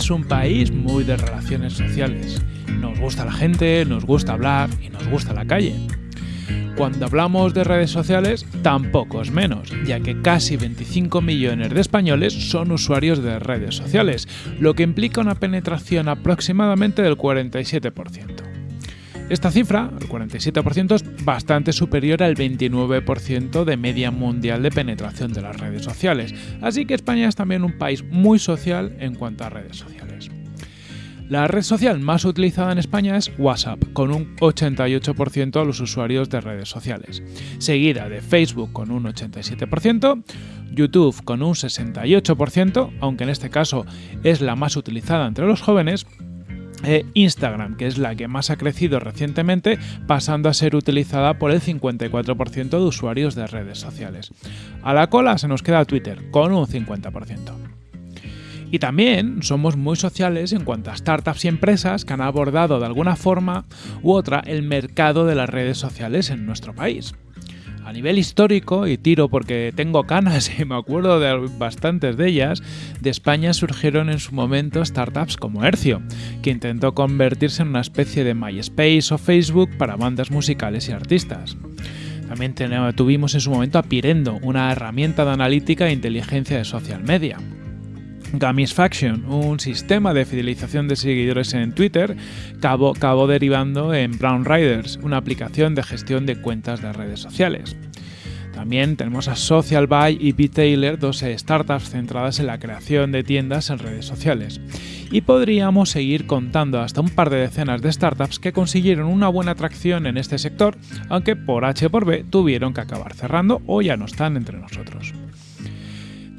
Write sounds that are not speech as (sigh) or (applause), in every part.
Es un país muy de relaciones sociales. Nos gusta la gente, nos gusta hablar y nos gusta la calle. Cuando hablamos de redes sociales, tampoco es menos, ya que casi 25 millones de españoles son usuarios de redes sociales, lo que implica una penetración aproximadamente del 47%. Esta cifra, el 47%, es bastante superior al 29% de media mundial de penetración de las redes sociales, así que España es también un país muy social en cuanto a redes sociales. La red social más utilizada en España es WhatsApp, con un 88% de los usuarios de redes sociales, seguida de Facebook con un 87%, YouTube con un 68%, aunque en este caso es la más utilizada entre los jóvenes, e Instagram, que es la que más ha crecido recientemente, pasando a ser utilizada por el 54% de usuarios de redes sociales. A la cola se nos queda Twitter, con un 50%. Y también somos muy sociales en cuanto a startups y empresas que han abordado de alguna forma u otra el mercado de las redes sociales en nuestro país. A nivel histórico, y tiro porque tengo canas y me acuerdo de bastantes de ellas, de España surgieron en su momento startups como Hercio, que intentó convertirse en una especie de MySpace o Facebook para bandas musicales y artistas. También tuvimos en su momento a Pirendo, una herramienta de analítica e inteligencia de social media. Gamisfaction, un sistema de fidelización de seguidores en Twitter, acabó, derivando en Brown Riders, una aplicación de gestión de cuentas de redes sociales. También tenemos a Social Buy y B-Taylor, dos startups centradas en la creación de tiendas en redes sociales. Y podríamos seguir contando hasta un par de decenas de startups que consiguieron una buena atracción en este sector, aunque por H por B tuvieron que acabar cerrando o ya no están entre nosotros.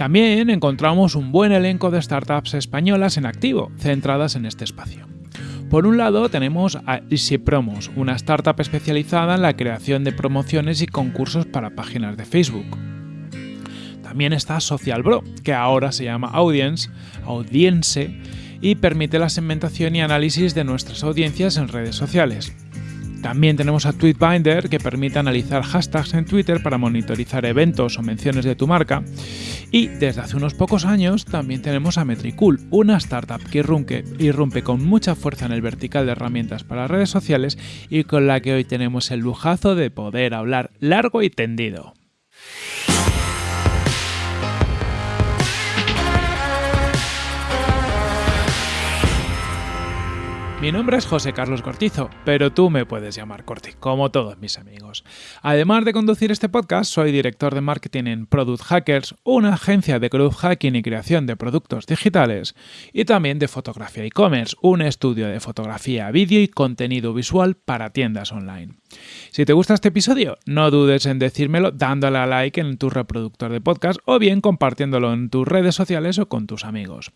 También encontramos un buen elenco de startups españolas en activo, centradas en este espacio. Por un lado tenemos a Easy Promos, una startup especializada en la creación de promociones y concursos para páginas de Facebook. También está Social Bro, que ahora se llama Audience, Audience, y permite la segmentación y análisis de nuestras audiencias en redes sociales. También tenemos a Tweetbinder que permite analizar hashtags en Twitter para monitorizar eventos o menciones de tu marca. Y desde hace unos pocos años también tenemos a Metricool, una startup que irrumpe, irrumpe con mucha fuerza en el vertical de herramientas para redes sociales y con la que hoy tenemos el lujazo de poder hablar largo y tendido. Mi nombre es José Carlos Cortizo, pero tú me puedes llamar Corti, como todos mis amigos. Además de conducir este podcast, soy director de marketing en Product Hackers, una agencia de growth hacking y creación de productos digitales, y también de fotografía e-commerce, un estudio de fotografía, vídeo y contenido visual para tiendas online. Si te gusta este episodio, no dudes en decírmelo dándole a like en tu reproductor de podcast o bien compartiéndolo en tus redes sociales o con tus amigos.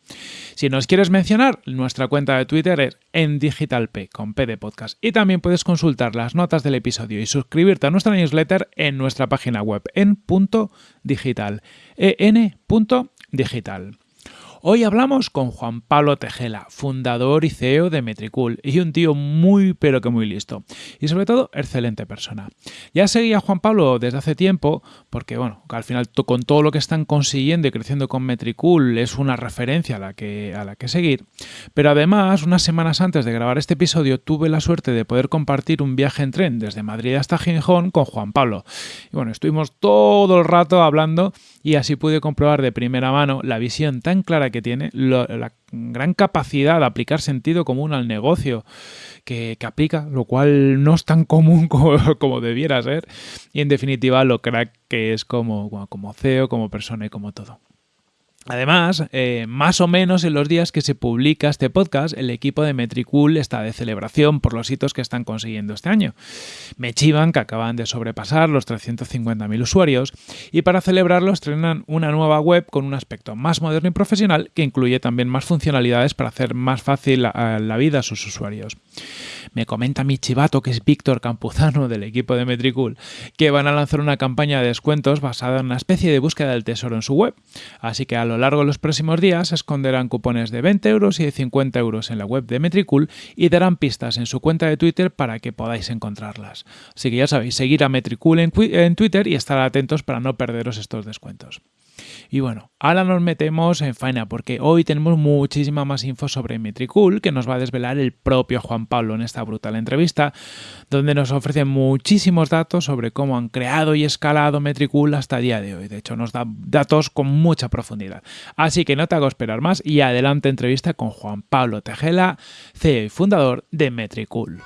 Si nos quieres mencionar, nuestra cuenta de Twitter es en digitalp con P de podcast y también puedes consultar las notas del episodio y suscribirte a nuestra newsletter en nuestra página web en punto digital, en.digital. Hoy hablamos con Juan Pablo Tejela, fundador y CEO de Metricool, y un tío muy pero que muy listo. Y sobre todo, excelente persona. Ya seguía a Juan Pablo desde hace tiempo, porque bueno, al final con todo lo que están consiguiendo y creciendo con Metricool es una referencia a la que, a la que seguir. Pero además, unas semanas antes de grabar este episodio, tuve la suerte de poder compartir un viaje en tren desde Madrid hasta Gijón con Juan Pablo. Y bueno, estuvimos todo el rato hablando y así pude comprobar de primera mano la visión tan clara que que tiene, la gran capacidad de aplicar sentido común al negocio que, aplica, lo cual no es tan común (laughs) como, debiera ser, y en definitiva lo crack que es como, como CEO, como persona y como todo. Además, eh, más o menos en los días que se publica este podcast, el equipo de Metricool está de celebración por los hitos que están consiguiendo este año. Me chivan que acaban de sobrepasar los 350.000 usuarios y para celebrarlo estrenan una nueva web con un aspecto más moderno y profesional que incluye también más funcionalidades para hacer más fácil la, la vida a sus usuarios. Me comenta mi chivato, que es Víctor Campuzano del equipo de Metricool, que van a lanzar una campaña de descuentos basada en una especie de búsqueda del tesoro en su web. Así que a lo largo de los próximos días esconderán cupones de 20 euros y de 50 euros en la web de Metricool y darán pistas en su cuenta de Twitter para que podáis encontrarlas. Así que ya sabéis, seguir a Metricool en, en Twitter y estar atentos para no perderos estos descuentos. Y bueno, ahora nos metemos en faena porque hoy tenemos muchísima más info sobre Metricool que nos va a desvelar el propio Juan Pablo en esta brutal entrevista, donde nos ofrece muchísimos datos sobre cómo han creado y escalado Metricool hasta el día de hoy. De hecho, nos da datos con mucha profundidad. Así que no te hago esperar más y adelante entrevista con Juan Pablo Tejela, CEO y fundador de Metricool.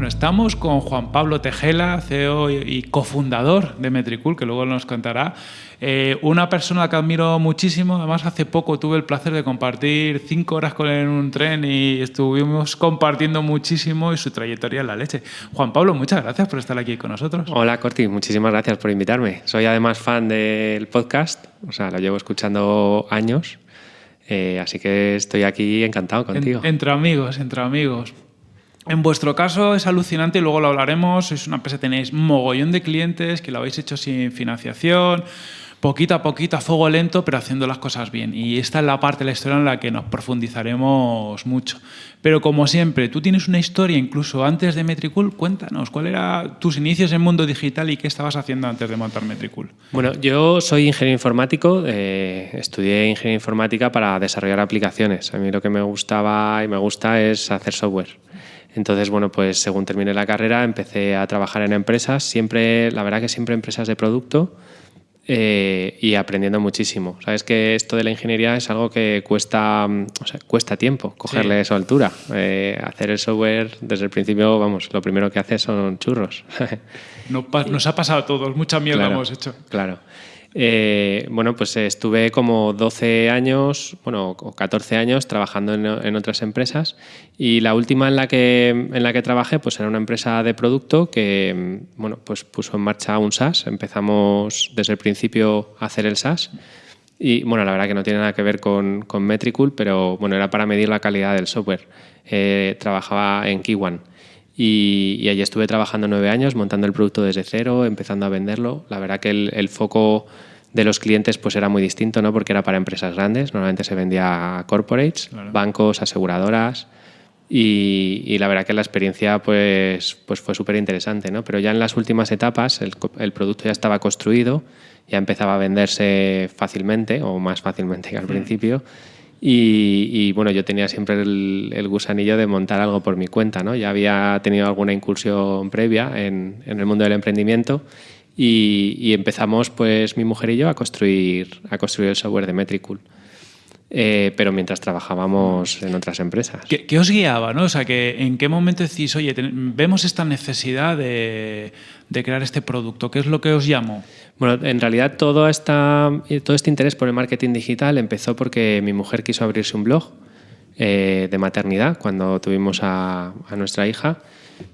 Bueno, estamos con Juan Pablo Tejela, CEO y cofundador de Metricool, que luego nos contará. Eh, una persona que admiro muchísimo, además hace poco tuve el placer de compartir cinco horas con él en un tren y estuvimos compartiendo muchísimo y su trayectoria en la leche. Juan Pablo, muchas gracias por estar aquí con nosotros. Hola Corti, muchísimas gracias por invitarme. Soy además fan del podcast, o sea, lo llevo escuchando años. Eh, así que estoy aquí encantado contigo. entre amigos, entre amigos. En vuestro caso es alucinante y luego lo hablaremos. Sois una empresa, tenéis mogollón de clientes que lo habéis hecho sin financiación, poquito a poquito, a fuego lento, pero haciendo las cosas bien. Y esta es la parte de la historia en la que nos profundizaremos mucho. Pero como siempre, tú tienes una historia incluso antes de Metricool. Cuéntanos, ¿cuál eran tus inicios en mundo digital y qué estabas haciendo antes de montar Metricool? Bueno, yo soy ingeniero informático, eh, estudié ingeniería informática para desarrollar aplicaciones. A mí lo que me gustaba y me gusta es hacer software. Entonces, bueno, pues según terminé la carrera empecé a trabajar en empresas, siempre, la verdad que siempre empresas de producto eh, y aprendiendo muchísimo. Sabes que esto de la ingeniería es algo que cuesta, o sea, cuesta tiempo cogerle su altura. Eh, hacer el software desde el principio, vamos, lo primero que haces son churros. (laughs) nos ha pasado a todos, mucha mierda hemos hecho. Claro. Eh, bueno, pues estuve como 12 años, bueno, o 14 años trabajando en, otras empresas y la última en la que, en la que trabajé pues era una empresa de producto que, bueno, pues puso en marcha un SaaS. Empezamos desde el principio a hacer el SaaS y, bueno, la verdad que no tiene nada que ver con, con Metricool, pero, bueno, era para medir la calidad del software. Eh, trabajaba en Kiwan. Y, allí estuve trabajando nueve años, montando el producto desde cero, empezando a venderlo. La verdad que el, foco de los clientes pues era muy distinto, ¿no? porque era para empresas grandes. Normalmente se vendía a corporates, bancos, aseguradoras. Y, la verdad que la experiencia pues, pues fue súper interesante. ¿no? Pero ya en las últimas etapas el, el, producto ya estaba construido, ya empezaba a venderse fácilmente o más fácilmente que al principio. Y, bueno, yo tenía siempre el, gusanillo de montar algo por mi cuenta, ¿no? Ya había tenido alguna incursión previa en, el mundo del emprendimiento y, empezamos, pues, mi mujer y yo a construir, a construir el software de Metricool. Eh, pero mientras trabajábamos en otras empresas. ¿Qué, os guiaba? ¿no? O sea, que, ¿En qué momento decís, oye, vemos esta necesidad de, de, crear este producto? ¿Qué es lo que os llamó? Bueno, en realidad todo, esta, todo este interés por el marketing digital empezó porque mi mujer quiso abrirse un blog eh, de maternidad cuando tuvimos a, a nuestra hija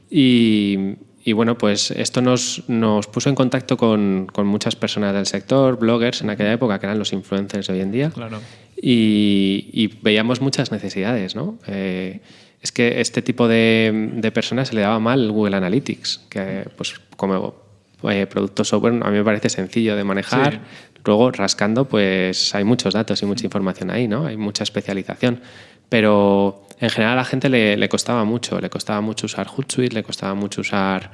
y, y bueno, pues esto nos, nos puso en contacto con, con, muchas personas del sector, bloggers en aquella época, que eran los influencers de hoy en día. Claro. Y, y veíamos muchas necesidades, ¿no? Eh, es que este tipo de, de, personas se le daba mal Google Analytics, que pues como eh, producto software a mí me parece sencillo de manejar. Luego, rascando, pues hay muchos datos y mucha información ahí, ¿no? Hay mucha especialización. Pero en general a la gente le, costaba mucho, le costaba mucho usar Hootsuite, le costaba mucho usar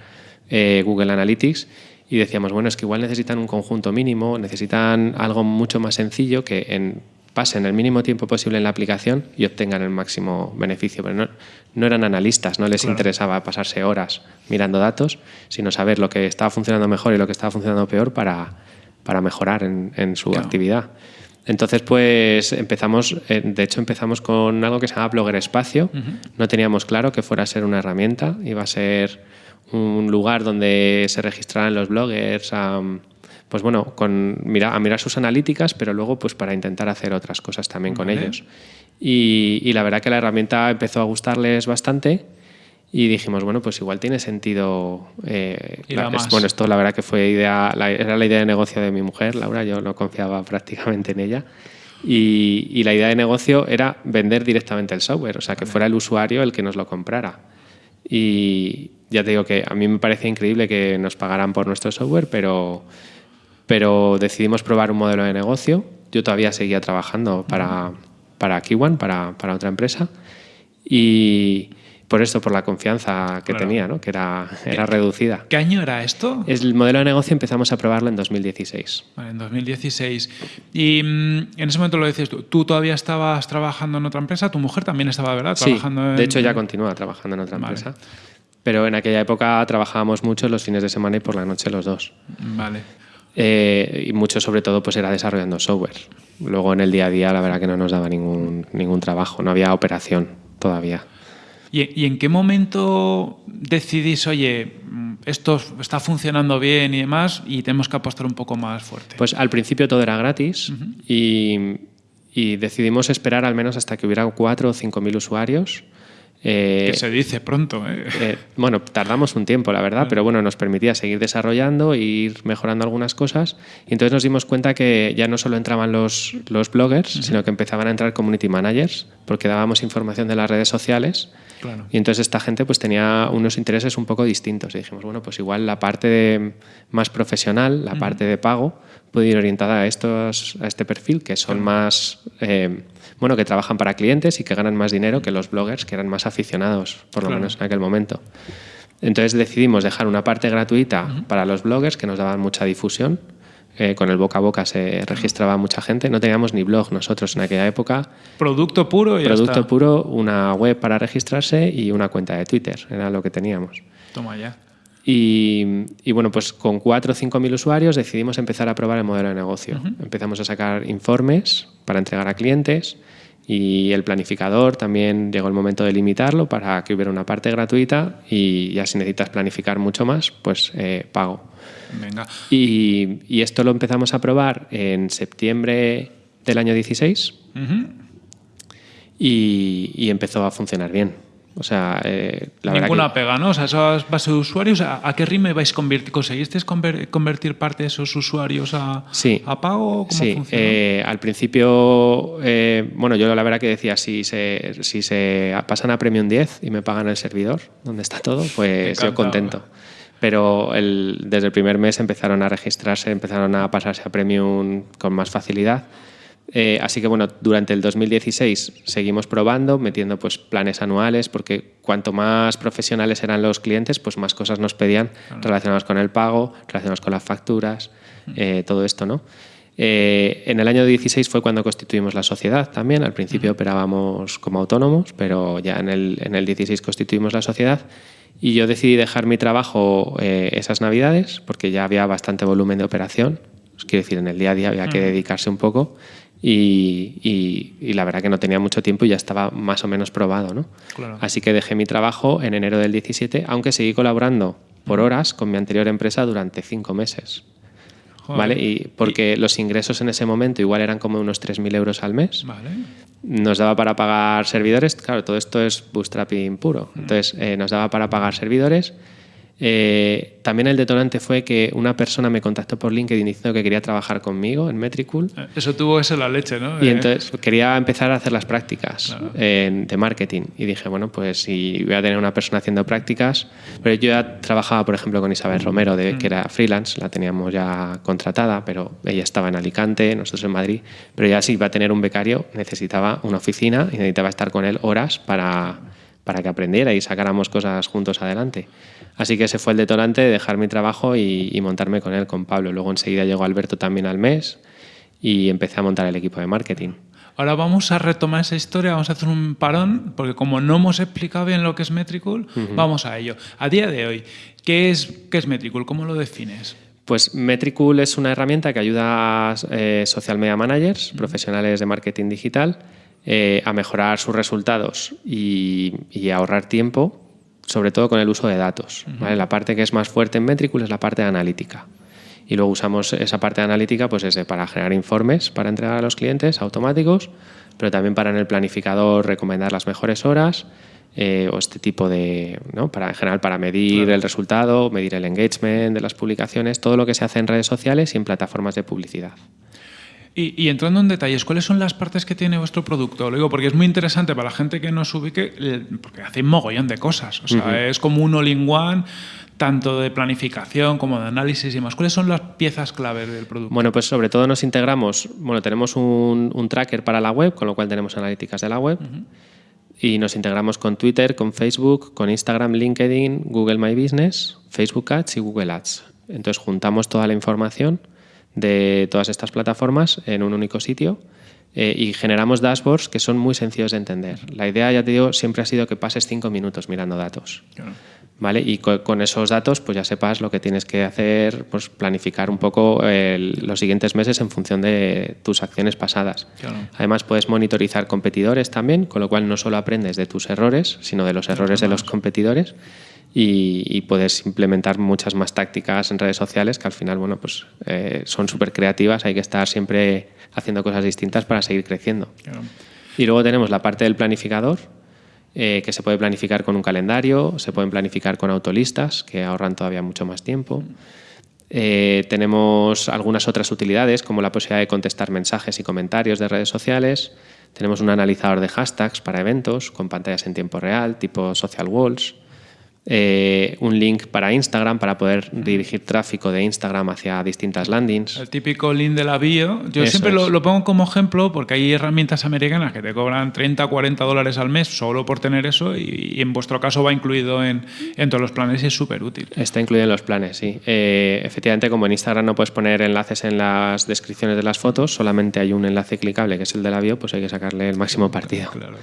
eh, Google Analytics y decíamos, bueno, es que igual necesitan un conjunto mínimo, necesitan algo mucho más sencillo que en, pasen el mínimo tiempo posible en la aplicación y obtengan el máximo beneficio. Pero no, eran analistas, no les interesaba pasarse horas mirando datos, sino saber lo que estaba funcionando mejor y lo que estaba funcionando peor para, para mejorar en, su actividad. Entonces, pues empezamos, eh, de hecho empezamos con algo que se llama Blogger Espacio. No teníamos claro que fuera a ser una herramienta, iba a ser un lugar donde se registraran los bloggers, a, pues bueno, con, mira, a mirar sus analíticas, pero luego pues para intentar hacer otras cosas también con ellos. Y, y, la verdad que la herramienta empezó a gustarles bastante y dijimos, bueno, pues igual tiene sentido. Eh, bueno, esto la verdad que fue idea, era la idea de negocio de mi mujer, Laura, yo no confiaba (laughs) prácticamente en ella. Y, la idea de negocio era vender directamente el software, o sea, que fuera el usuario el que nos lo comprara. Y ya te digo que a mí me parece increíble que nos pagaran por nuestro software, pero, pero decidimos probar un modelo de negocio. Yo todavía seguía trabajando para, para Kiwan, para, para otra empresa. Y por esto, por la confianza que Claro. tenía, ¿no? que era, era reducida. ¿Qué año era esto? El modelo de negocio empezamos a probarlo en 2016. Vale, en 2016. Y mm, en ese momento lo dices tú, tú todavía estabas trabajando en otra empresa, tu mujer también estaba, ¿verdad? Sí, Trabajando en- de hecho ya continúa trabajando en otra Vale. empresa. Pero en aquella época trabajábamos mucho los fines de semana y por la noche los dos. Vale. Eh, y mucho sobre todo pues era desarrollando software. Luego en el día a día la verdad que no nos daba ningún, ningún trabajo, no había operación todavía. ¿Y, y en qué momento decidís, oye, esto está funcionando bien y demás, y tenemos que apostar un poco más fuerte? Pues al principio todo era gratis y, y decidimos esperar al menos hasta que hubiera 4 o 5 mil usuarios. Eh, que se dice pronto. ¿eh? eh, bueno, tardamos un tiempo, la verdad, pero bueno, nos permitía seguir desarrollando e ir mejorando algunas cosas. Y entonces nos dimos cuenta que ya no solo entraban los, los bloggers, sino que empezaban a entrar community managers, porque dábamos información de las redes sociales. Claro. Y entonces esta gente pues tenía unos intereses un poco distintos. Y dijimos, bueno, pues igual la parte de- más profesional, la parte de pago, puede ir orientada a, estos, a este perfil, que son más, eh, bueno, que trabajan para clientes y que ganan más dinero que los bloggers, que eran más aficionados, por lo Claro. menos en aquel momento. Entonces decidimos dejar una parte gratuita para los bloggers, que nos daban mucha difusión. Eh, con el boca a boca se registraba mucha gente. No teníamos ni blog nosotros en aquella época. Producto puro y ya Producto está. puro, una web para registrarse y una cuenta de Twitter. Era lo que teníamos. Toma ya. Y, y bueno, pues con 4 o 5 mil usuarios decidimos empezar a probar el modelo de negocio. Empezamos a sacar informes para entregar a clientes y el planificador también llegó el momento de limitarlo para que hubiera una parte gratuita y ya si necesitas planificar mucho más, pues eh, pago. Venga. Y, y esto lo empezamos a probar en septiembre del año 16 Ujú. y, y empezó a funcionar bien. O sea, eh, la verdad Ninguna que- pega, ¿no? O sea, esas bases de usuarios, ¿a, a qué ritmo vais convertir? ¿Conseguisteis conver- convertir parte de esos usuarios a, Sí. a pago? ¿Cómo Sí, funciona? eh, al principio, eh, bueno, yo la verdad que decía, si se, si se pasan a Premium 10 y me pagan el servidor, donde está todo, pues yo contento. Pero el- desde el primer mes empezaron a registrarse, empezaron a pasarse a Premium con más facilidad. Eh, así que bueno, durante el 2016 seguimos probando, metiendo pues planes anuales, porque cuanto más profesionales eran los clientes, pues más cosas nos pedían relacionadas con el pago, relacionadas con las facturas, eh, todo esto, ¿no? Eh, en el año 16 fue cuando constituimos la sociedad también. Al principio operábamos como autónomos, pero ya en el, en el 16 constituimos la sociedad. Y yo decidí dejar mi trabajo eh, esas navidades porque ya había bastante volumen de operación. Os quiero decir, en el día a día había que dedicarse un poco. Y, y- y la verdad que no tenía mucho tiempo y ya estaba más o menos probado. ¿no? Claro. Así que dejé mi trabajo en enero del 17, aunque seguí colaborando por horas con mi anterior empresa durante cinco meses. Joder. ¿Vale? Y porque los ingresos en ese momento igual eran como unos 3.000 euros al mes. Vale. Nos daba para pagar servidores. Claro, todo esto es bootstrapping puro. Entonces, eh, nos daba para pagar servidores. Eh, también el detonante fue que una persona me contactó por LinkedIn diciendo que quería trabajar conmigo en Metricool. Eh, Eso tuvo que ser la leche, ¿no? Y Eh, entonces quería empezar a hacer las prácticas en- de marketing. Y dije, bueno, pues si voy a tener una persona haciendo prácticas. Pero yo ya trabajaba, por ejemplo, con Isabel Romero, de, que era freelance, la teníamos ya contratada, pero ella estaba en Alicante, nosotros en Madrid. Pero ya si iba a tener un becario, necesitaba una oficina y necesitaba estar con él horas para, para que aprendiera y sacáramos cosas juntos adelante. Así que ese fue el detonante de dejar mi trabajo y, y montarme con él, con Pablo. Luego enseguida llegó Alberto también al mes y empecé a montar el equipo de marketing. Ahora vamos a retomar esa historia, vamos a hacer un parón, porque como no hemos explicado bien lo que es Metricool, vamos a ello. A día de hoy, ¿qué es, qué es Metricool? ¿Cómo lo defines? Pues Metricool es una herramienta que ayuda a eh, social media managers, profesionales de marketing digital, eh, a mejorar sus resultados y, y ahorrar tiempo, sobre todo con el uso de datos. ¿vale? La parte que es más fuerte en Metricool es la parte de analítica. Y luego usamos esa parte de analítica pues desde para generar informes para entregar a los clientes automáticos, pero también para en el planificador recomendar las mejores horas eh, o este tipo de, ¿no? para, en general para medir el resultado, medir el engagement de las publicaciones, todo lo que se hace en redes sociales y en plataformas de publicidad. Y, y entrando en detalles, ¿cuáles son las partes que tiene vuestro producto? Lo digo porque es muy interesante para la gente que nos ubique, eh, porque hace un mogollón de cosas. O sea, es como un all-in-one, tanto de planificación como de análisis y demás. ¿Cuáles son las piezas clave del producto? Bueno, pues sobre todo nos integramos, bueno, tenemos un, un tracker para la web, con lo cual tenemos analíticas de la web. y nos integramos con Twitter, con Facebook, con Instagram, LinkedIn, Google My Business, Facebook Ads y Google Ads. Entonces juntamos toda la información de todas estas plataformas en un único sitio eh, y generamos dashboards que son muy sencillos de entender. La idea, ya te digo, siempre ha sido que pases cinco minutos mirando datos. ¿Vale? Y con, esos datos pues ya sepas lo que tienes que hacer, pues planificar un poco los siguientes meses en función de tus acciones pasadas. Además puedes monitorizar competidores también, con lo cual no solo aprendes de tus errores, sino de los errores de los competidores y, puedes implementar muchas más tácticas en redes sociales que al final bueno, pues, eh, son súper creativas, hay que estar siempre haciendo cosas distintas para seguir creciendo. Y luego tenemos la parte del planificador, eh, que se puede planificar con un calendario, se pueden planificar con autolistas, que ahorran todavía mucho más tiempo. Eh, tenemos algunas otras utilidades, como la posibilidad de contestar mensajes y comentarios de redes sociales. Tenemos un analizador de hashtags para eventos con pantallas en tiempo real, tipo social walls. Eh, un link para Instagram para poder dirigir tráfico de Instagram hacia distintas landings. El típico link de la bio. Yo siempre lo, pongo como ejemplo porque hay herramientas americanas que te cobran 30, 40 dólares al mes solo por tener eso y, en vuestro caso va incluido en, en todos los planes y es súper útil. Está incluido en los planes, sí. Eh, efectivamente, como en Instagram no puedes poner enlaces en las descripciones de las fotos, solamente hay un enlace clicable que es el de la bio, pues hay que sacarle el máximo partido. Claro.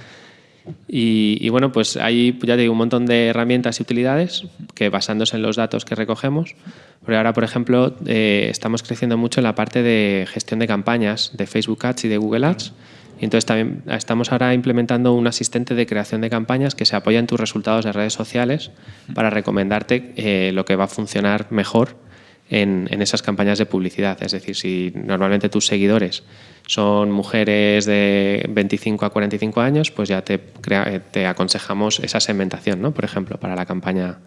Y, bueno, pues hay, ya te digo, un montón de herramientas y utilidades que basándose en los datos que recogemos. Pero ahora, por ejemplo, eh, estamos creciendo mucho en la parte de gestión de campañas de Facebook Ads y de Google Ads. Y entonces también estamos ahora implementando un asistente de creación de campañas que se apoya en tus resultados de redes sociales para recomendarte eh, lo que va a funcionar mejor en, esas campañas de publicidad. Es decir, si normalmente tus seguidores son mujeres de 25 a 45 años, pues ya te, te aconsejamos esa segmentación, ¿no? por ejemplo, para la campaña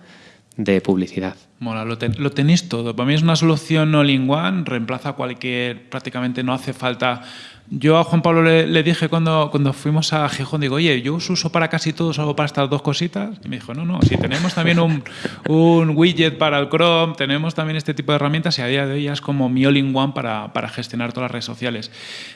de publicidad. Mola, lo, tenéis todo. Para mí es una solución in one, reemplaza cualquier, prácticamente no hace falta yo a Juan Pablo le, dije cuando, cuando fuimos a Gijón, digo, oye, yo os uso para casi todo, solo para estas dos cositas. Y me dijo, no, no, si tenemos también un, un widget para el Chrome, tenemos también este tipo de herramientas y a día de hoy ya es como mi all-in-one para, para, gestionar todas las redes sociales.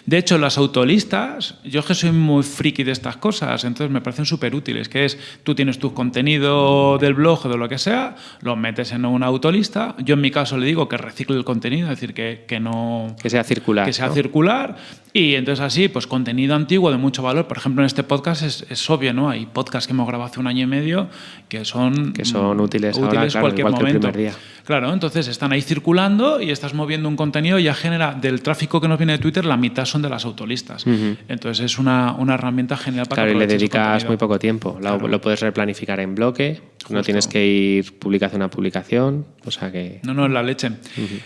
De hecho, las autolistas, yo que soy muy friki de estas cosas, entonces me parecen súper útiles, que es, tú tienes tu contenido del blog o de lo que sea, lo metes en una autolista, yo en mi caso le digo que recicle el contenido, es decir, que, que no... Que sea circular. Que sea circular y entonces así, pues contenido antiguo de mucho valor. Por ejemplo, en este podcast es, obvio, ¿no? Hay podcasts que hemos grabado hace un año y medio que son, que son útiles, útiles ahora, cualquier momento. día. Claro, entonces están ahí circulando y estás moviendo un contenido y ya genera del tráfico que nos viene de Twitter, la mitad son de las autolistas. Entonces es una, una, herramienta genial para Claro, y le dedicas muy poco tiempo. Lo, puedes replanificar en bloque, no tienes que ir publicación a publicación, o sea que... No, no, en la leche.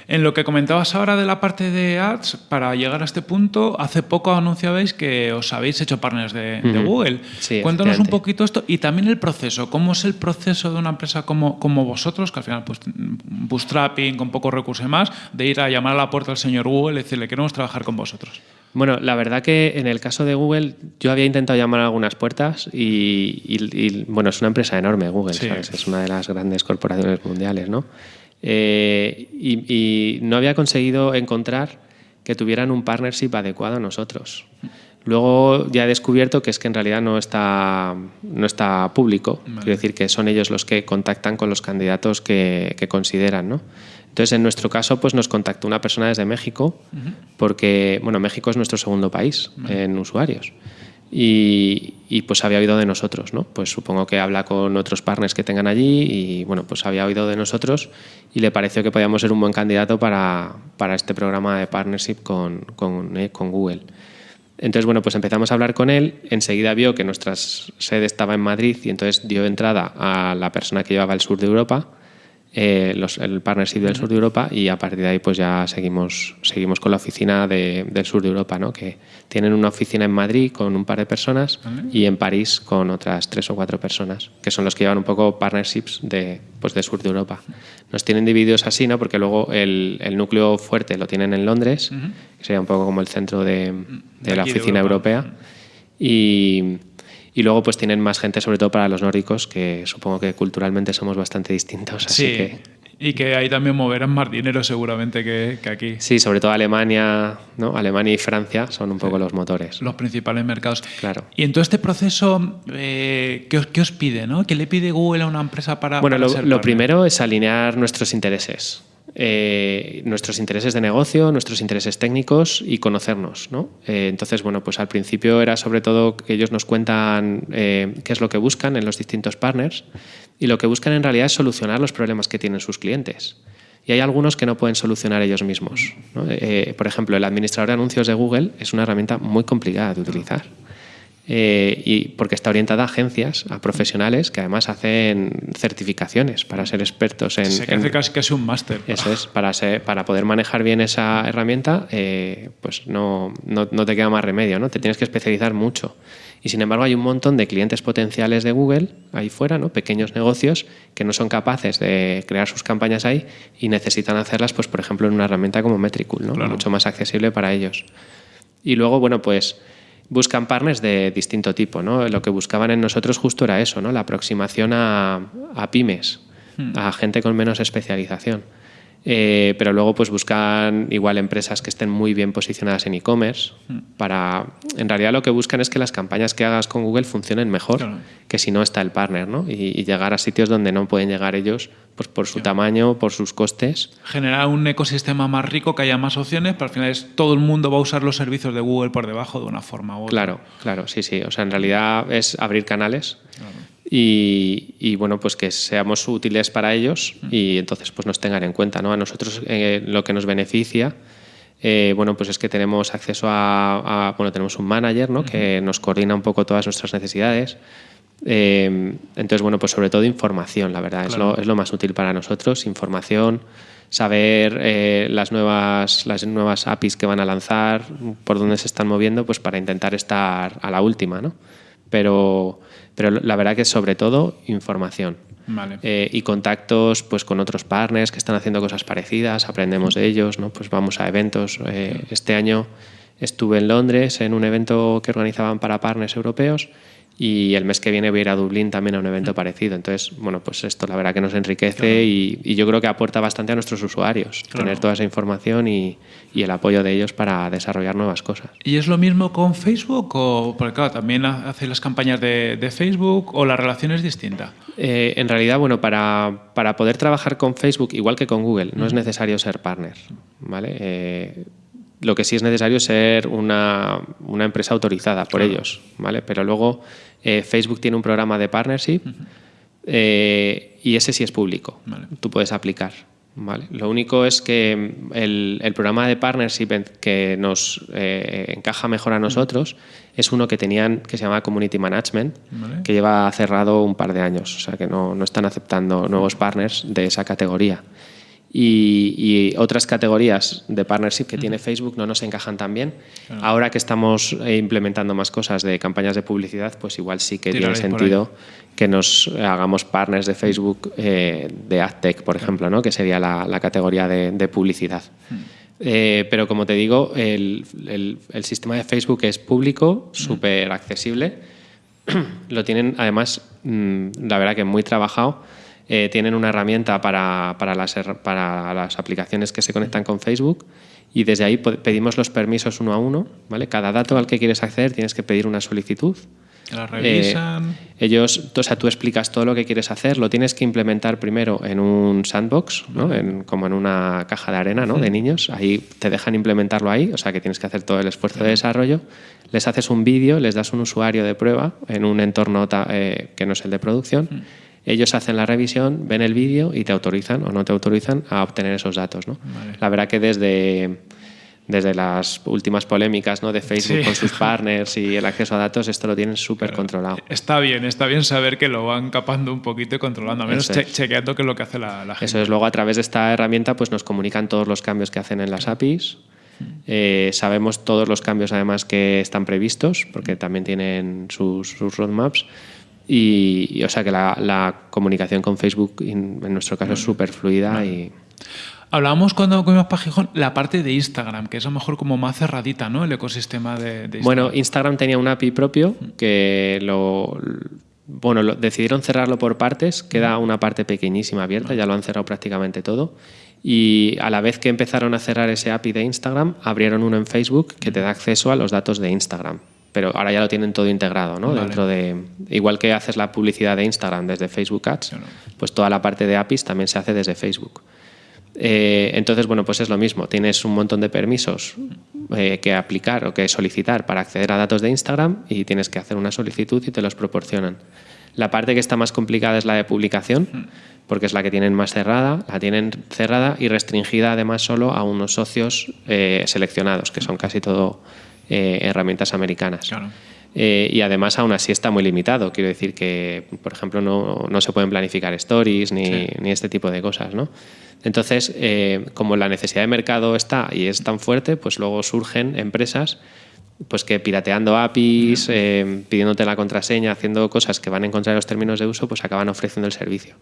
En lo que comentabas ahora de la parte de ads, para llegar a este punto, hace poco anunciabais que os habéis hecho partners de, Google. Sí, Cuéntanos un poquito esto y también el proceso. ¿Cómo es el proceso de una empresa como, como vosotros, que al final pues bootstrapping, con pocos recursos y más, de ir a llamar a la puerta al señor Google y decirle queremos trabajar con vosotros? Bueno, la verdad que en el caso de Google yo había intentado llamar a algunas puertas y, bueno, es una empresa enorme Google, es una de las grandes corporaciones mundiales, ¿no? Eh, y, no había conseguido encontrar que tuvieran un partnership adecuado a nosotros. Luego ya he descubierto que es que en realidad no está, no está público, quiero decir que son ellos los que contactan con los candidatos que, que consideran. ¿no? Entonces, en nuestro caso, pues nos contactó una persona desde México, porque bueno, México es nuestro segundo país en usuarios. Y, y, pues había oído de nosotros, ¿no? Pues supongo que habla con otros partners que tengan allí y bueno, pues había oído de nosotros y le pareció que podíamos ser un buen candidato para, para este programa de partnership con, con, eh, con Google. Entonces, bueno, pues empezamos a hablar con él, enseguida vio que nuestra sede estaba en Madrid y entonces dio entrada a la persona que llevaba el sur de Europa eh, los, el partnership del sur de Europa y a partir de ahí pues ya seguimos, seguimos con la oficina de, del sur de Europa, ¿no? que tienen una oficina en Madrid con un par de personas y en París con otras tres o cuatro personas, que son los que llevan un poco partnerships de, pues, de sur de Europa. Nos tienen divididos así, ¿no? porque luego el, el núcleo fuerte lo tienen en Londres, que sería un poco como el centro de, de, la oficina europea. Y, y luego pues tienen más gente, sobre todo para los nórdicos, que supongo que culturalmente somos bastante distintos. Así sí. que... Y que ahí también moverán más dinero seguramente que, aquí. Sí, sobre todo Alemania, ¿no? Alemania y Francia son un poco los motores. Los principales mercados. Claro. Y en todo este proceso, eh, ¿qué, os, ¿qué, os, pide? ¿no? ¿Qué le pide Google a una empresa para... Bueno, para lo, primero es alinear nuestros intereses. Eh, nuestros intereses de negocio, nuestros intereses técnicos y conocernos. ¿no? Eh, entonces, bueno, pues al principio era sobre todo que ellos nos cuentan qué es lo que buscan en los distintos partners y lo que buscan en realidad es solucionar los problemas que tienen sus clientes. Y hay algunos que no pueden solucionar ellos mismos. Eh, por ejemplo, el administrador de anuncios de Google es una herramienta muy complicada de utilizar. Eh, y porque está orientada a agencias, a profesionales que además hacen certificaciones para ser expertos en... Se hace casi, casi un máster. Eso es, para, para poder manejar bien esa herramienta, eh, pues no, no, no, te queda más remedio, ¿no? Te tienes que especializar mucho. Y sin embargo hay un montón de clientes potenciales de Google ahí fuera, ¿no? pequeños negocios que no son capaces de crear sus campañas ahí y necesitan hacerlas, pues, por ejemplo, en una herramienta como Metricool, ¿no? mucho más accesible para ellos. Y luego, bueno, pues buscan partners de distinto tipo. ¿no? Lo que buscaban en nosotros justo era eso, ¿no? la aproximación a, a pymes, hmm. a gente con menos especialización. Eh, pero luego pues buscan igual empresas que estén muy bien posicionadas en e-commerce hmm. para en realidad lo que buscan es que las campañas que hagas con Google funcionen mejor que si no está el partner ¿no? Y, llegar a sitios donde no pueden llegar ellos pues por su tamaño por sus costes. Generar un ecosistema más rico que haya más opciones pero al final es todo el mundo va a usar los servicios de Google por debajo de una forma u otra. Claro claro sí sí. O sea en realidad es abrir canales y, bueno, pues que seamos útiles para ellos y entonces pues nos tengan en cuenta. ¿no? A nosotros eh, lo que nos beneficia eh, bueno, pues es que tenemos acceso a, bueno, tenemos un manager ¿no? que nos coordina un poco todas nuestras necesidades. Eh, entonces, bueno, pues sobre todo información, la verdad, es, lo, es, lo, más útil para nosotros, información, saber las, nuevas, las nuevas APIs que van a lanzar, por dónde se están moviendo, pues para intentar estar a la última, ¿no? Pero, pero la verdad que sobre todo información. Eh, y contactos pues, con otros partners que están haciendo cosas parecidas, aprendemos de ellos, ¿no? pues vamos a eventos. Eh, este año estuve en Londres en un evento que organizaban para partners europeos y el mes que viene voy a ir a Dublín también a un evento parecido. Entonces, bueno, pues esto la verdad que nos enriquece y, yo creo que aporta bastante a nuestros usuarios tener toda esa información y, y, el apoyo de ellos para desarrollar nuevas cosas. ¿Y es lo mismo con Facebook? O, porque claro, también hace las campañas de, de, Facebook o la relación es distinta. Eh, en realidad, bueno, para, para, poder trabajar con Facebook, igual que con Google, no es necesario ser partner. ¿vale? Eh, lo que sí es necesario es ser una, una empresa autorizada por ellos, ¿vale? Pero luego eh, Facebook tiene un programa de partnership eh, y ese sí es público. Tú puedes aplicar. ¿vale? Lo único es que el, el programa de partnership que nos eh, encaja mejor a nosotros es uno que tenían que se llama Community Management, que lleva cerrado un par de años. O sea que no, no están aceptando nuevos partners de esa categoría y, otras categorías de partnership que tiene Facebook no nos encajan tan bien. Ahora que estamos eh, implementando más cosas de campañas de publicidad, pues igual sí que tiene sentido que nos hagamos partners de Facebook eh, de AdTech, por ejemplo, ¿no? que sería la, categoría de, publicidad. Eh, pero como te digo, el, el, sistema de Facebook es público, súper accesible. (clears throat) Lo tienen además, mm, la verdad que muy trabajado eh, tienen una herramienta para, para, las, para las aplicaciones que se conectan con Facebook y desde ahí pedimos los permisos uno a uno. ¿vale? Cada dato al que quieres acceder tienes que pedir una solicitud. La revisan. Eh, ellos, o sea, tú explicas todo lo que quieres hacer, lo tienes que implementar primero en un sandbox, ¿no? en, como en una caja de arena ¿no? de niños. Ahí te dejan implementarlo ahí, o sea que tienes que hacer todo el esfuerzo de desarrollo. Les haces un vídeo, les das un usuario de prueba en un entorno eh, que no es el de producción. Ellos hacen la revisión, ven el vídeo y te autorizan o no te autorizan a obtener esos datos. ¿no? La verdad que desde, desde las últimas polémicas ¿no? de Facebook con sus (laughs) partners y el acceso a datos, esto lo tienen súper controlado. Está bien, está bien saber que lo van capando un poquito y controlando, a menos chequeando qué es lo que hace la, gente. Eso es, luego a través de esta herramienta pues nos comunican todos los cambios que hacen en las APIs. Eh, sabemos todos los cambios además que están previstos, porque también tienen sus, sus roadmaps. Y, o sea que la, comunicación con Facebook en, nuestro caso es súper fluida y... Hablábamos cuando comimos para Gijón la parte de Instagram, que es a lo mejor como más cerradita, ¿no? El ecosistema de, Instagram. Bueno, Instagram tenía un API propio que lo, bueno, decidieron cerrarlo por partes, queda una parte pequeñísima abierta, ya lo han cerrado prácticamente todo. Y a la vez que empezaron a cerrar ese API de Instagram, abrieron uno en Facebook que te da acceso a los datos de Instagram. Pero ahora ya lo tienen todo integrado, ¿no? Dentro de. Igual que haces la publicidad de Instagram desde Facebook Ads, pues toda la parte de APIs también se hace desde Facebook. Eh, entonces, bueno, pues es lo mismo. Tienes un montón de permisos eh, que aplicar o que solicitar para acceder a datos de Instagram y tienes que hacer una solicitud y te los proporcionan. La parte que está más complicada es la de publicación, hmm. porque es la que tienen más cerrada, la tienen cerrada y restringida además solo a unos socios eh, seleccionados, que son casi todo herramientas americanas. y además aún así está muy limitado. Quiero decir que, por ejemplo, no, no se pueden planificar stories ni, ni, este tipo de cosas. ¿no? Entonces, eh, como la necesidad de mercado está y es tan fuerte, pues luego surgen empresas pues que pirateando APIs, eh, pidiéndote la contraseña, haciendo cosas que van en contra de los términos de uso, pues acaban ofreciendo el servicio.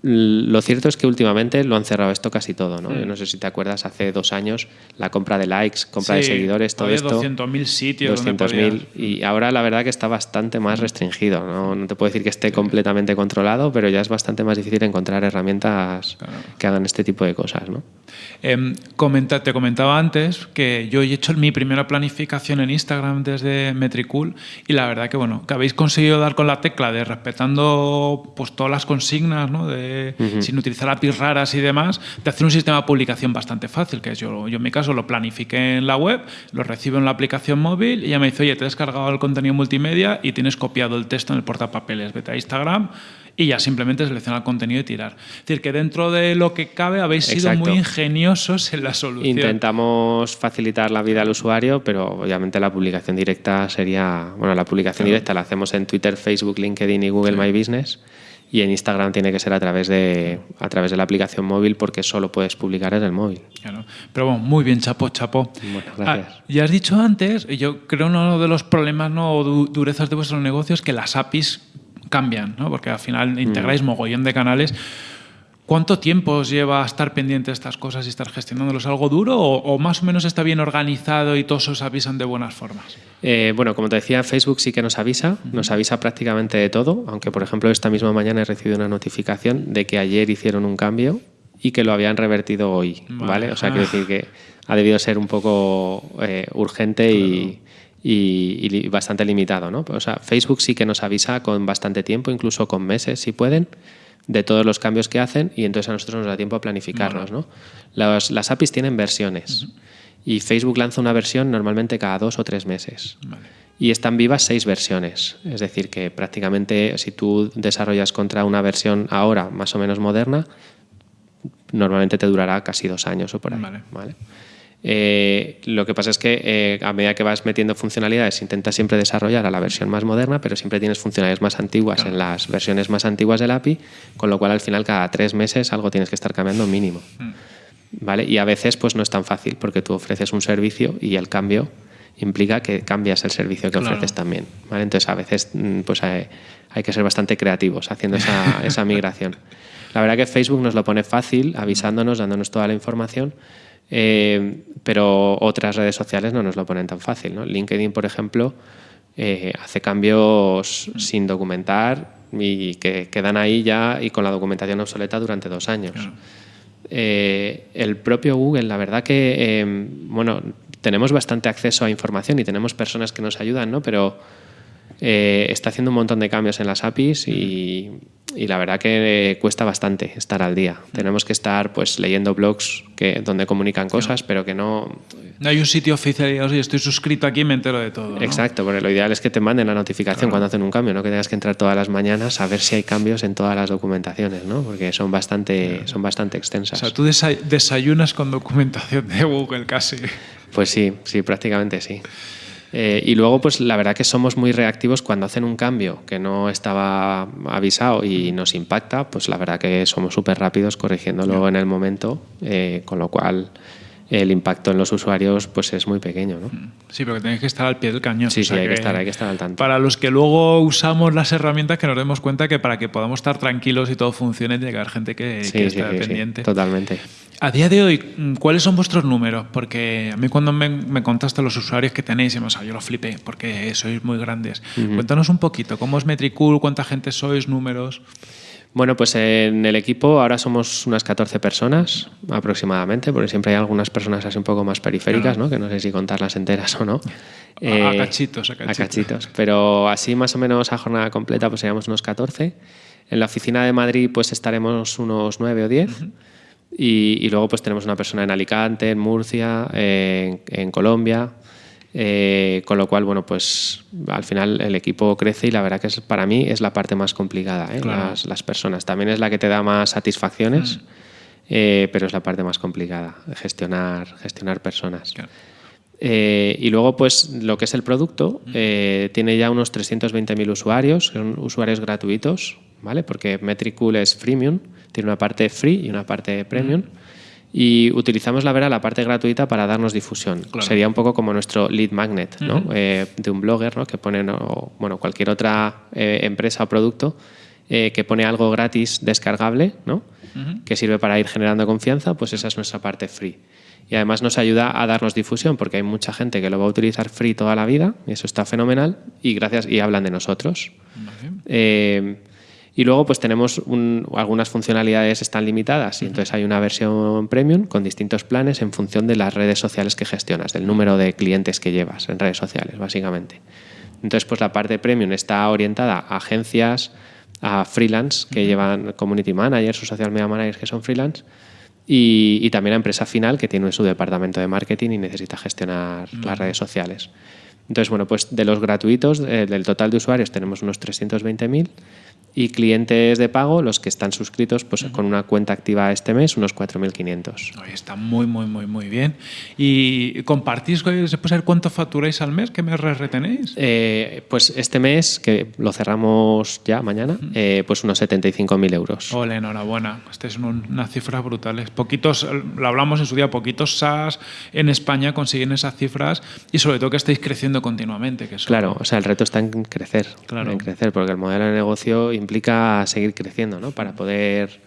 Lo cierto es que últimamente lo han cerrado esto casi todo, ¿no? Yo no sé si te acuerdas, hace dos años, la compra de likes, compra de seguidores, todo esto. 200.000 sitios. 200.000. Y ahora la verdad que está bastante más restringido. ¿no? no te puedo decir que esté completamente controlado, pero ya es bastante más difícil encontrar herramientas que hagan este tipo de cosas, ¿no? Eh, comenta, te comentaba antes que yo he hecho mi primera planificación en Instagram desde Metricool y la verdad que, bueno, que habéis conseguido dar con la tecla de respetando pues todas las consignas, ¿no? De sin utilizar APIs raras y demás, de hacer un sistema de publicación bastante fácil, que yo, yo en mi caso lo planifiqué en la web, lo recibo en la aplicación móvil y ya me dice, oye, te has descargado el contenido multimedia y tienes copiado el texto en el portapapeles, vete a Instagram y ya simplemente seleccionar el contenido y tirar. Es decir, que dentro de lo que cabe habéis sido muy ingeniosos en la solución. Intentamos facilitar la vida al usuario, pero obviamente la publicación directa sería, bueno, la publicación directa la hacemos en Twitter, Facebook, LinkedIn y Google My Business y en Instagram tiene que ser a través de a través de la aplicación móvil porque solo puedes publicar en el móvil. Claro. Pero bueno, muy bien, chapo, chapo. Muchas gracias. Ah, ya has dicho antes, yo creo uno de los problemas no, o durezas de vuestros negocios es que las APIs cambian, ¿no? porque al final integráis mm. mogollón de canales. ¿Cuánto tiempo os lleva estar pendiente de estas cosas y estar gestionándolos? ¿Algo duro o, más o menos está bien organizado y todos os avisan de buenas formas? Eh, bueno, como te decía, Facebook sí que nos avisa, nos avisa prácticamente de todo, aunque por ejemplo esta misma mañana he recibido una notificación de que ayer hicieron un cambio y que lo habían revertido hoy, ¿vale? O sea, quiero decir que ha debido ser un poco eh, urgente y, y, bastante limitado, ¿no? O sea, Facebook sí que nos avisa con bastante tiempo, incluso con meses si pueden de todos los cambios que hacen y entonces a nosotros nos da tiempo a planificarnos. ¿no? Las, las, APIs tienen versiones y Facebook lanza una versión normalmente cada dos o tres meses. Y están vivas seis versiones. Es decir, que prácticamente si tú desarrollas contra una versión ahora más o menos moderna, normalmente te durará casi dos años o por ahí. ¿vale? Eh, lo que pasa es que eh, a medida que vas metiendo funcionalidades, intentas siempre desarrollar a la versión más moderna, pero siempre tienes funcionalidades más antiguas en las versiones más antiguas del API, con lo cual al final cada tres meses algo tienes que estar cambiando mínimo. Mm. ¿Vale? Y a veces pues no es tan fácil porque tú ofreces un servicio y el cambio implica que cambias el servicio que ofreces también. ¿vale? Entonces a veces mm, pues hay, que ser bastante creativos haciendo esa, (laughs) esa migración. La verdad que Facebook nos lo pone fácil, avisándonos, dándonos toda la información eh, pero otras redes sociales no nos lo ponen tan fácil. ¿no? LinkedIn, por ejemplo, eh, hace cambios sin documentar y que quedan ahí ya y con la documentación obsoleta durante dos años. Eh, el propio Google, la verdad que, bueno, tenemos bastante acceso a información y tenemos personas que nos ayudan, ¿no? pero está haciendo un montón de cambios en las APIs y y la verdad que cuesta bastante estar al día. Tenemos que estar pues leyendo blogs que, donde comunican cosas, pero que no... No hay un sitio oficial y oye, estoy suscrito aquí y me entero de todo. Exacto, porque lo ideal es que te manden la notificación cuando hacen un cambio, no que tengas que entrar todas las mañanas a ver si hay cambios en todas las documentaciones, ¿no? porque son bastante, son bastante extensas. O sea, tú desayunas con documentación de Google casi. Pues sí, sí, prácticamente sí. Eh, y luego, pues la verdad que somos muy reactivos cuando hacen un cambio que no estaba avisado y nos impacta, pues la verdad que somos súper rápidos corrigiéndolo en el momento, eh, con lo cual el impacto en los usuarios pues es muy pequeño. ¿no? Sí, pero tenéis que estar al pie del cañón. Sí, sí, hay que, estar, hay que estar al tanto. Para los que luego usamos las herramientas, que nos demos cuenta que para que podamos estar tranquilos y todo funcione, tiene que haber gente que, Sí, que sí, pendiente. totalmente. A día de hoy, ¿cuáles son vuestros números? Porque a mí cuando me, me contaste los usuarios que tenéis, o sea, yo lo flipé, porque sois muy grandes. Cuéntanos un poquito, ¿cómo es Metricool? ¿Cuánta gente sois? ¿Números? Bueno, pues en el equipo ahora somos unas 14 personas aproximadamente, porque siempre hay algunas personas así un poco más periféricas, ¿no? que no sé si contarlas enteras o no. A- a cachitos, a cachitos. cachitos. Pero así más o menos a jornada completa pues seríamos unos 14. En la oficina de Madrid pues estaremos unos 9 o 10. y, y luego pues tenemos una persona en Alicante, en Murcia, en, en Colombia. Eh, con lo cual, bueno, pues al final el equipo crece y la verdad que es, para mí es la parte más complicada, ¿eh? Claro. las, las personas. También es la que te da más satisfacciones, eh, pero es la parte más complicada, gestionar, gestionar personas. Claro. Eh, y luego, pues lo que es el producto, eh, tiene ya unos 320.000 usuarios, son usuarios gratuitos, ¿vale? Porque Metricool es freemium, tiene una parte free y una parte premium. Y utilizamos la verdad la parte gratuita para darnos difusión. Claro. Sería un poco como nuestro lead magnet, ¿no? Eh, de un blogger, ¿no? Que pone, o, bueno, cualquier otra eh, empresa o producto eh, que pone algo gratis descargable, ¿no? Que sirve para ir generando confianza, pues esa es nuestra parte free. Y además nos ayuda a darnos difusión porque hay mucha gente que lo va a utilizar free toda la vida y eso está fenomenal y gracias y hablan de nosotros. Eh, y luego pues tenemos un- algunas funcionalidades están limitadas. Y entonces hay una versión premium con distintos planes en función de las redes sociales que gestionas, del número de clientes que llevas en redes sociales, básicamente. Entonces pues la parte premium está orientada a agencias, a freelance que llevan community managers o social media managers que son freelance y, y también a empresa final que tiene su departamento de marketing y necesita gestionar las redes sociales. Entonces, bueno, pues de los gratuitos, eh, del total de usuarios tenemos unos 320.000 y clientes de pago, los que están suscritos pues, con una cuenta activa este mes, unos 4.500. Oye, está muy, muy, muy, muy bien. ¿Y compartís, se puede saber cuánto facturáis al mes? ¿Qué me retenéis? Eh, pues este mes, que lo cerramos ya mañana, eh, pues unos 75.000 euros. Ole, enhorabuena. Estas son un- unas cifras brutales. Poquitos, lo hablamos en su día, poquitos SaaS en España consiguen esas cifras y sobre todo que estáis creciendo continuamente. Que Claro, o sea, el reto está en crecer, Claro. en crecer, porque el modelo de negocio implica seguir creciendo, ¿no? Para poder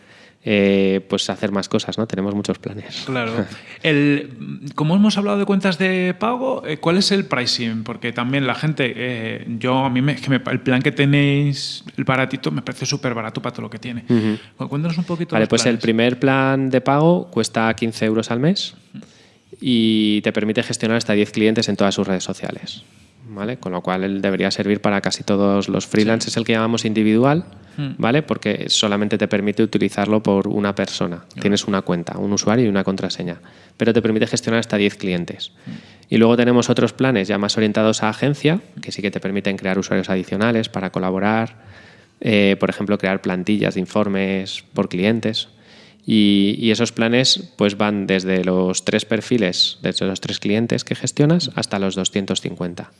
eh, pues hacer más cosas, ¿no? Tenemos muchos planes. Claro. (laughs) El, como hemos hablado de cuentas de pago, eh, ¿cuál es el pricing? Porque también la gente, eh, yo a mí me, es que me- el plan que tenéis, el baratito, me parece súper barato para todo lo que tiene. Cuéntanos un poquito. Vale, los pues el primer plan de pago cuesta 15 euros al mes y te permite gestionar hasta 10 clientes en todas sus redes sociales. ¿Vale? Con lo cual él debería servir para casi todos los freelance. Es el que llamamos individual, ¿vale? Porque solamente te permite utilizarlo por una persona. Tienes una cuenta, un usuario y una contraseña. Pero te permite gestionar hasta 10 clientes. Y luego tenemos otros planes ya más orientados a agencia, que sí que te permiten crear usuarios adicionales para colaborar, eh, por ejemplo, crear plantillas de informes por clientes. Y, y esos planes pues van desde los tres perfiles, desde los tres clientes que gestionas, hasta los 250.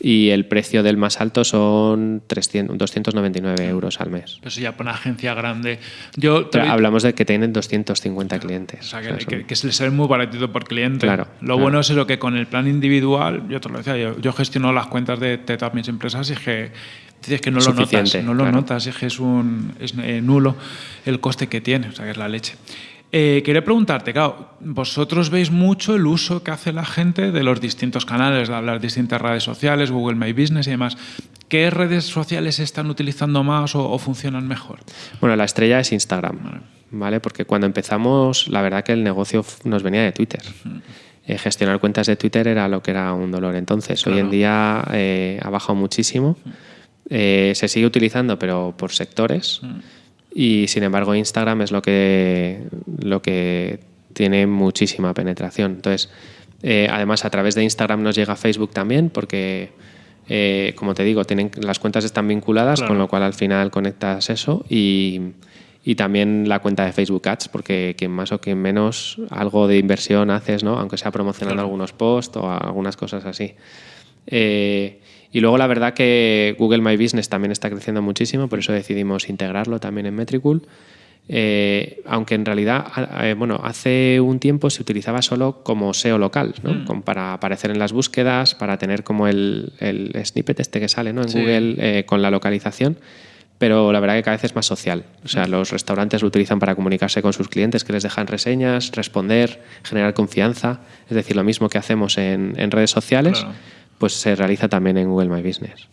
Y el precio del más alto son 300, 299 euros al mes. Eso ya para una agencia grande. Yo Pero hablamos de que tienen 250 clientes. O sea, O que, sea, son- que- que se les sale muy baratito por cliente. Claro, Lo claro. bueno es eso, que con el plan individual, yo te lo decía, yo, yo gestiono las cuentas de, de todas mis empresas y es que, dices que no lo notas, no lo claro. notas, es que es, un, es eh, nulo el coste que tiene, o sea, que es la leche. Eh, quería preguntarte, claro, vosotros veis mucho el uso que hace la gente de los distintos canales, de las distintas redes sociales, Google My Business y demás. ¿Qué redes sociales están utilizando más o, o funcionan mejor? Bueno, la estrella es Instagram, ¿vale? Porque cuando empezamos, la verdad que el negocio nos venía de Twitter. Eh, gestionar cuentas de Twitter era lo que era un dolor. Entonces, hoy en día eh, ha bajado muchísimo. Eh, se sigue utilizando, pero por sectores. Y sin embargo, Instagram es lo que, lo que tiene muchísima penetración. Entonces, eh, además, a través de Instagram nos llega Facebook también, porque, eh, como te digo, tienen, las cuentas están vinculadas, Claro. con lo cual al final conectas eso. Y, y también la cuenta de Facebook Ads, porque quien más o quien menos algo de inversión haces, ¿no? aunque sea promocionando Claro. algunos posts o algunas cosas así. Eh, y luego la verdad que Google My Business también está creciendo muchísimo, por eso decidimos integrarlo también en Metricool. eh, aunque en realidad, eh, bueno, hace un tiempo se utilizaba solo como SEO local, ¿no? Mm. Como para aparecer en las búsquedas, para tener como el, el snippet este que sale ¿no? en Sí. Google eh, con la localización. Pero la verdad que cada vez es más social. O Mm. sea, los restaurantes lo utilizan para comunicarse con sus clientes, que les dejan reseñas, responder, generar confianza. Es decir, lo mismo que hacemos en, en redes sociales, Claro. Pues se realiza también en Google My Business.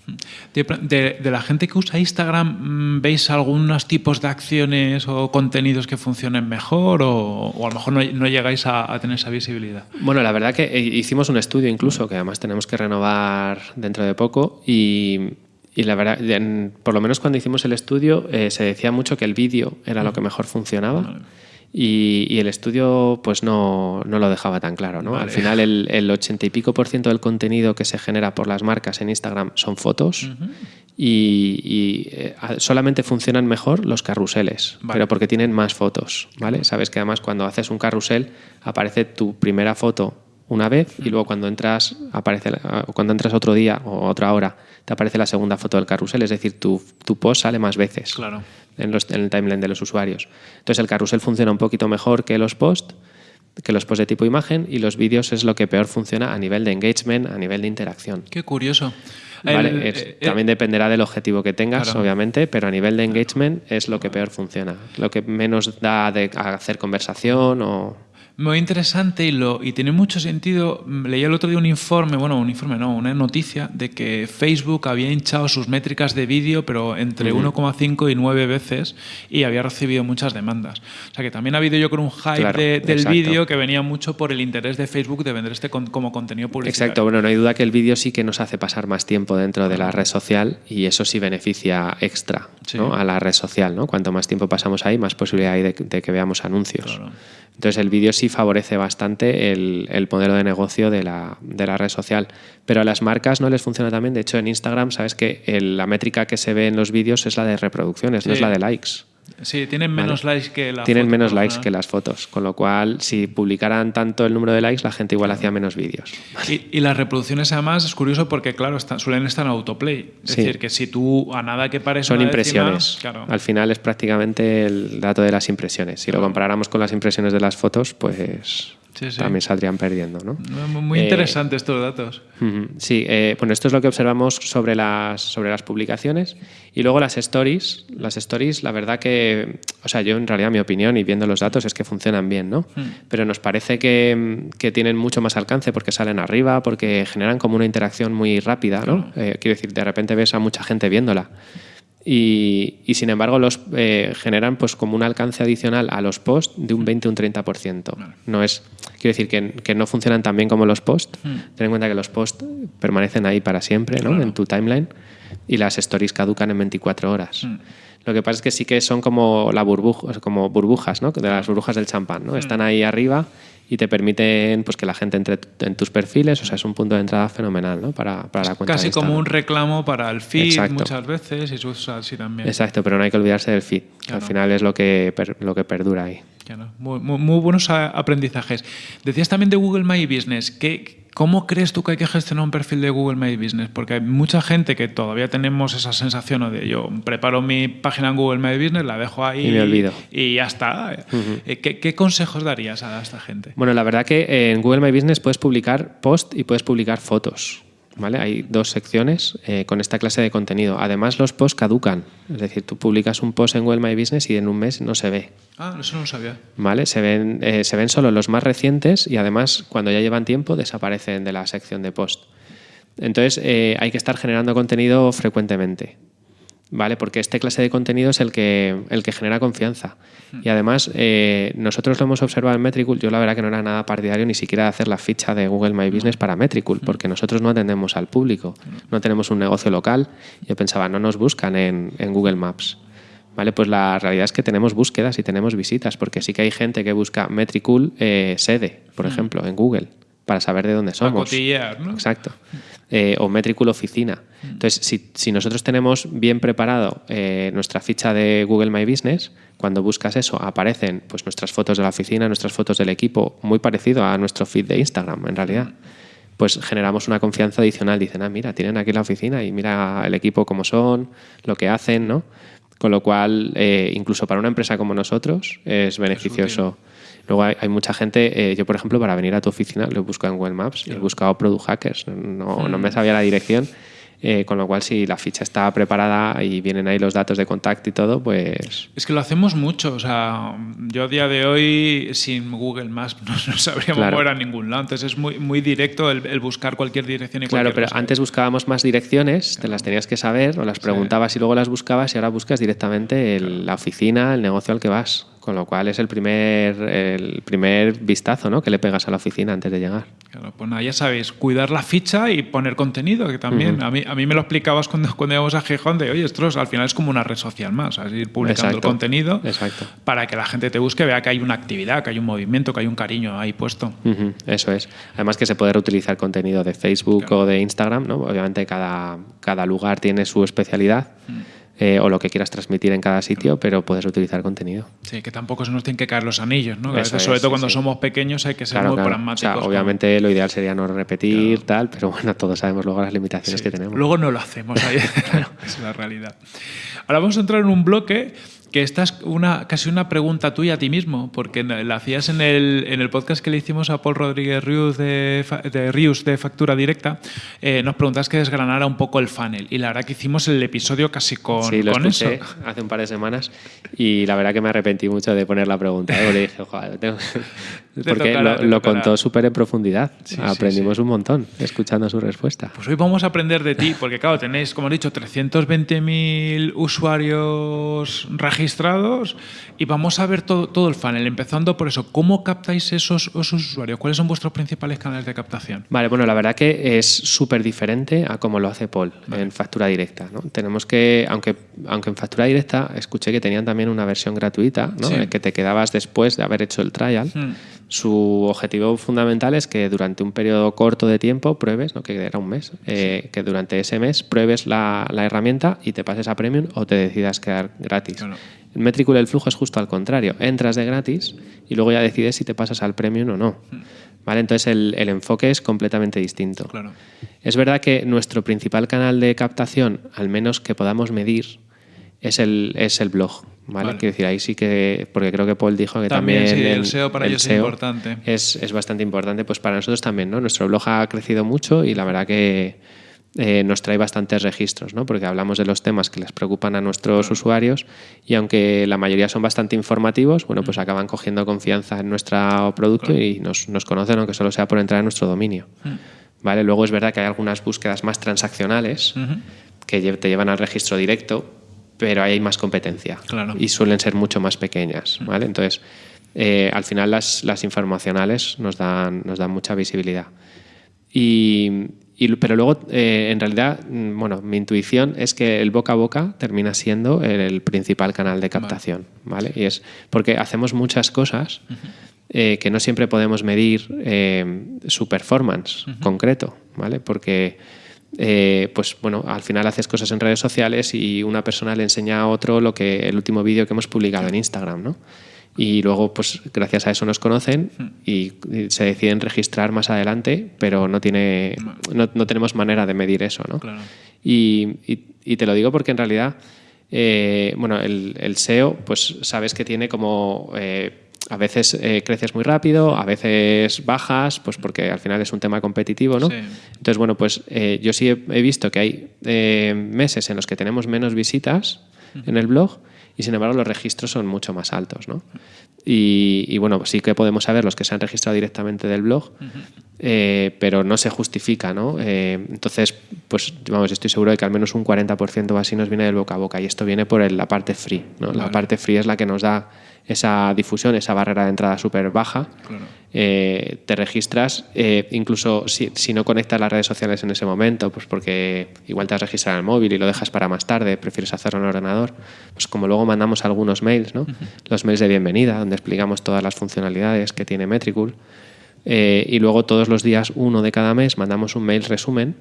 De, de- de la gente que usa Instagram, mm, ¿veis algunos tipos de acciones o contenidos que funcionen mejor o, o a lo mejor no, no llegáis a, a tener esa visibilidad? Bueno, la verdad que eh, hicimos un estudio incluso, que además tenemos que renovar dentro de poco, y, y la verdad, en- por lo menos cuando hicimos el estudio, eh, se decía mucho que el vídeo era lo que mejor funcionaba. Y, y el estudio pues no, no lo dejaba tan claro. ¿no? Al final el, el 80 y pico por ciento del contenido que se genera por las marcas en Instagram son fotos y, y, eh, solamente funcionan mejor los carruseles, Vale. pero porque tienen más fotos. ¿vale? Sabes que además cuando haces un carrusel aparece tu primera foto una vez y luego cuando entras aparece o cuando entras otro día o otra hora te aparece la segunda foto del carrusel, es decir, tu, tu post sale más veces Claro. En, los- en el timeline de los usuarios. Entonces el carrusel funciona un poquito mejor que los posts, que los posts de tipo imagen y los vídeos es lo que peor funciona a nivel de engagement, a nivel de interacción. Qué curioso. Vale, El- es- eh, eh, también dependerá del objetivo que tengas, Claro. obviamente, pero a nivel de engagement es lo que peor funciona, lo que menos da de hacer conversación o... Muy interesante y, lo, y tiene mucho sentido. Mm, Leí el otro día un informe, bueno, un informe no, una noticia de que Facebook había hinchado sus métricas de vídeo, pero entre 1,5 y 9 veces y había recibido muchas demandas. O sea que también ha habido yo creo un hype Claro, de- del vídeo que venía mucho por el interés de Facebook de vender este con- como contenido publicitario. Exacto, bueno, no hay duda que el vídeo sí que nos hace pasar más tiempo dentro de la red social y eso sí beneficia extra Sí. ¿no? a la red social. ¿no? Cuanto más tiempo pasamos ahí, más posibilidad hay de, de que veamos anuncios. Claro. Entonces el vídeo sí favorece bastante el, el modelo de negocio de la, de la red social. Pero a las marcas no les funciona también. De hecho, en Instagram sabes que el- la métrica que se ve en los vídeos es la de reproducciones, no es la de likes. Sí, tienen menos likes que la Tienen foto, menos likes ejemplo. que las fotos, con lo cual si publicaran tanto el número de likes, la gente igual hacía menos vídeos. Y, y las reproducciones además es curioso porque, claro, están- suelen estar en autoplay. Es Sí. decir, que si tú a nada que pares Son impresiones. claro. Al final es prácticamente el dato de las impresiones. Si lo comparáramos con las impresiones de las fotos, pues Sí, sí. también saldrían perdiendo, ¿no? Muy- Eh, interesantes estos datos. Sí, eh, bueno, esto es lo que observamos sobre las, sobre las publicaciones. Y luego las stories. Las stories, la verdad que, o sea, yo en realidad mi opinión y viendo los datos es que funcionan bien, ¿no? Pero nos parece que, que tienen mucho más alcance porque salen arriba, porque generan como una interacción muy rápida, ¿no? Eh, quiero decir, de repente ves a mucha gente viéndola. Y, y, sin embargo los eh, generan pues como un alcance adicional a los posts de un 20 o un 30%. No es, quiero decir que, que no funcionan tan bien como los posts. Ten en cuenta que los posts permanecen ahí para siempre, ¿no? En tu timeline y las stories caducan en 24 horas. Lo que pasa es que sí que son como la burbuja, como burbujas, ¿no? De las burbujas del champán, ¿no? Están ahí arriba y te permiten pues que la gente entre en tus perfiles, o sea, es un punto de entrada fenomenal, ¿no? Para, para la cuenta Casi de como un reclamo para el feed Exacto. muchas veces y así también. Exacto, pero no hay que olvidarse del feed. que Al final es lo que, per- lo que perdura ahí. Muy, muy- muy buenos aprendizajes. Decías también de Google My Business. ¿Qué, ¿Cómo crees tú que hay que gestionar un perfil de Google My Business? Porque hay mucha gente que todavía tenemos esa sensación de yo preparo mi página en Google My Business, la dejo ahí Y me olvido. y ya está. Eh, ¿Qué, qué consejos darías a esta gente? Bueno, la verdad que en Google My Business puedes publicar post y puedes publicar fotos. ¿Vale? Hay dos secciones eh, con esta clase de contenido. Además, los posts caducan. Es decir, tú publicas un post en Google My Business y en un mes no se ve. Ah, eso no lo sabía. ¿Vale? Se ven, eh, se ven solo los más recientes y además, cuando ya llevan tiempo, desaparecen de la sección de post. Entonces, eh, hay que estar generando contenido frecuentemente. ¿Vale? Porque este clase de contenido es el que, el que genera confianza. Y además, eh, nosotros lo hemos observado en Metricool. Yo, la verdad, que no era nada partidario ni siquiera de hacer la ficha de Google My Business para Metricool, porque nosotros no atendemos al público. No tenemos un negocio local. Yo pensaba, no nos buscan en, en Google Maps. ¿Vale? Pues la realidad es que tenemos búsquedas y tenemos visitas, porque sí que hay gente que busca Metricool eh, sede, por ejemplo, en Google, para saber de dónde somos. cotillear, ¿no? Exacto. Eh, o Metricool Oficina. Entonces, si, si nosotros tenemos bien preparado eh, nuestra ficha de Google My Business, cuando buscas eso, aparecen pues, nuestras fotos de la oficina, nuestras fotos del equipo, muy parecido a nuestro feed de Instagram, en realidad. Pues generamos una confianza adicional. Dicen, ah, mira, tienen aquí la oficina y mira el equipo cómo son, lo que hacen, ¿no? Con lo cual, eh, incluso para una empresa como nosotros, es beneficioso. Luego hay, hay mucha gente, eh, yo por ejemplo, para venir a tu oficina lo he buscado en Google Maps, he buscado Product Hackers, no, no me sabía la dirección. eh, con lo cual, si la ficha está preparada y vienen ahí los datos de contacto y todo, pues Es que lo hacemos mucho. O sea, yo a día de hoy sin Google Maps (laughs) no, no sabríamos Claro. mover a ningún lado. Entonces es muy, muy directo el, el buscar cualquier dirección y Claro, pero cosa. antes buscábamos más direcciones, te las tenías que saber o las preguntabas y luego las buscabas y ahora buscas directamente el- la oficina, el negocio al que vas. Con lo cual es el primer, el primer vistazo ¿no? que le pegas a la oficina antes de llegar. Claro, pues nada, ya sabéis, cuidar la ficha y poner contenido, que también a, mí, a mí me lo explicabas cuando, cuando íbamos a Gijón de, oye, esto es- al final es como una red social más, así ir publicando el contenido exacto. para que la gente te busque, vea que hay una actividad, que hay un movimiento, que hay un cariño ahí puesto. Eso es. Además que se puede reutilizar contenido de Facebook Claro. o de Instagram, ¿no? Obviamente cada, cada lugar tiene su especialidad eh, o lo que quieras transmitir en cada sitio, pero puedes utilizar contenido. Sí, que tampoco se nos tienen que caer los anillos, ¿no? Que a es, sobre todo sí, cuando sí. somos pequeños hay que ser Claro, muy claro. O pragmáticos. sea, con- obviamente lo ideal sería no repetir, tal, pero bueno, todos sabemos luego las limitaciones Sí. que tenemos. Luego no lo hacemos, ahí (laughs) (laughs) es la realidad. Ahora vamos a entrar en un bloque que esta es una, casi una pregunta tuya a ti mismo, porque la hacías en el, en el podcast que le hicimos a Paul Rodríguez Rius de, de, Rius de Factura Directa, eh, nos preguntas que desgranara un poco el funnel. Y la verdad que hicimos el episodio casi con, sí, lo con escuché eso. hace un par de semanas y la verdad que me arrepentí mucho de poner la pregunta. ¿eh? Porque dije, "Joder, tengo-". Porque tocará, lo, contó súper en profundidad. Sí, Aprendimos sí. un montón escuchando su respuesta. Pues hoy vamos a aprender de ti, porque claro, tenéis, como he dicho, 320.000 usuarios registrados y vamos a ver todo, todo el funnel, empezando por eso. ¿Cómo captáis esos, esos usuarios? ¿Cuáles son vuestros principales canales de captación? Vale, bueno, la verdad que es súper diferente a como lo hace Paul en factura directa. ¿no? Tenemos que, aunque, aunque en factura directa escuché que tenían también una versión gratuita, ¿no? Que te quedabas después de haber hecho el trial. Hmm. Su objetivo fundamental es que durante un periodo corto de tiempo pruebes, ¿no? que era un mes, eh, que durante ese mes pruebes la, la herramienta y te pases a Premium o te decidas quedar gratis. Claro. El Metricool el flujo es justo al contrario. Entras de gratis y luego ya decides si te pasas al Premium o no. ¿Vale? Entonces el, el enfoque es completamente distinto. Claro. Es verdad que nuestro principal canal de captación, al menos que podamos medir, es el, es el blog. ¿Vale? Vale. Quiero decir, ahí sí que, porque creo que Paul dijo que También, también, sí, el SEO para ellos es importante. Es, es bastante importante, pues para nosotros también, ¿no? Nuestro blog ha crecido mucho y la verdad que eh, nos trae bastantes registros, ¿no? Porque hablamos de los temas que les preocupan a nuestros usuarios y aunque la mayoría son bastante informativos, bueno, pues acaban cogiendo confianza en nuestro producto y nos, nos conocen, aunque solo sea por entrar en nuestro dominio. ¿Vale? Luego es verdad que hay algunas búsquedas más transaccionales que te llevan al registro directo, pero ahí hay más competencia Claro. y suelen ser mucho más pequeñas. ¿vale? Entonces, eh, al final las, las informacionales nos dan, nos dan mucha visibilidad. Y, y- pero luego, eh, en realidad, mm, bueno, mi intuición es que el boca a boca termina siendo el, el principal canal de captación, ¿vale? Y es porque hacemos muchas cosas eh, que no siempre podemos medir eh, su performance concreto, ¿vale? Porque eh, pues bueno, al final haces cosas en redes sociales y una persona le enseña a otro lo que el último vídeo que hemos publicado en Instagram, ¿no? Y luego, pues gracias a eso nos conocen y, se deciden registrar más adelante, pero no tiene, no, no tenemos manera de medir eso, ¿no? Claro. Y, y- y te lo digo porque en realidad, eh, bueno, el, el SEO, pues sabes que tiene como eh, a veces eh, creces muy rápido, a veces bajas, pues porque al final es un tema competitivo, ¿no? Sí. Entonces, bueno, pues eh, yo sí he, he visto que hay eh, meses en los que tenemos menos visitas en el blog y sin embargo los registros son mucho más altos, ¿no? Y, y, bueno, sí que podemos saber los que se han registrado directamente del blog, eh, pero no se justifica, ¿no? Eh, entonces, pues vamos, estoy seguro de que al menos un 40% o así nos viene del boca a boca y esto viene por el- la parte free, ¿no? La parte free es la que nos da esa difusión, esa barrera de entrada súper baja. Claro. Eh, te registras, eh, incluso si, si no conectas las redes sociales en ese momento, pues porque igual te has registrado en el móvil y lo dejas para más tarde, prefieres hacerlo en el ordenador, pues como luego mandamos algunos mails, ¿no? los mails de bienvenida, donde explicamos todas las funcionalidades que tiene Metricool, eh, y luego todos los días, uno de cada mes, mandamos un mail resumen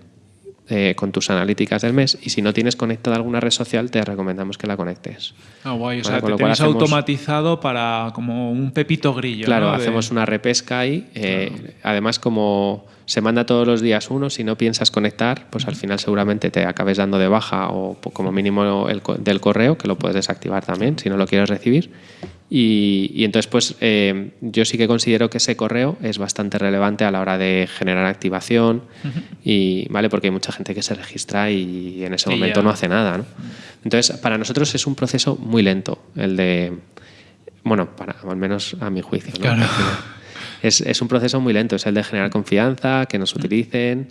eh, con tus analíticas del mes y si no tienes conectada alguna red social te recomendamos que la conectes. Ah, guay. O sea, te tienes automatizado para como un pepito grillo. Claro, hacemos una repesca ahí. Eh, además, como se manda todos los días uno, si no piensas conectar, pues al final seguramente te acabes dando de baja o como mínimo el, del correo, que lo puedes desactivar también si no lo quieres recibir. Y, entonces, pues eh, yo sí que considero que ese correo es bastante relevante a la hora de generar activación, y, ¿vale? porque hay mucha gente que se registra y en ese momento no hace nada. ¿no? Entonces, para nosotros es un proceso muy lento, el de, bueno, para, al menos a mi juicio. Es, es, un proceso muy lento, es el de generar confianza, que nos utilicen.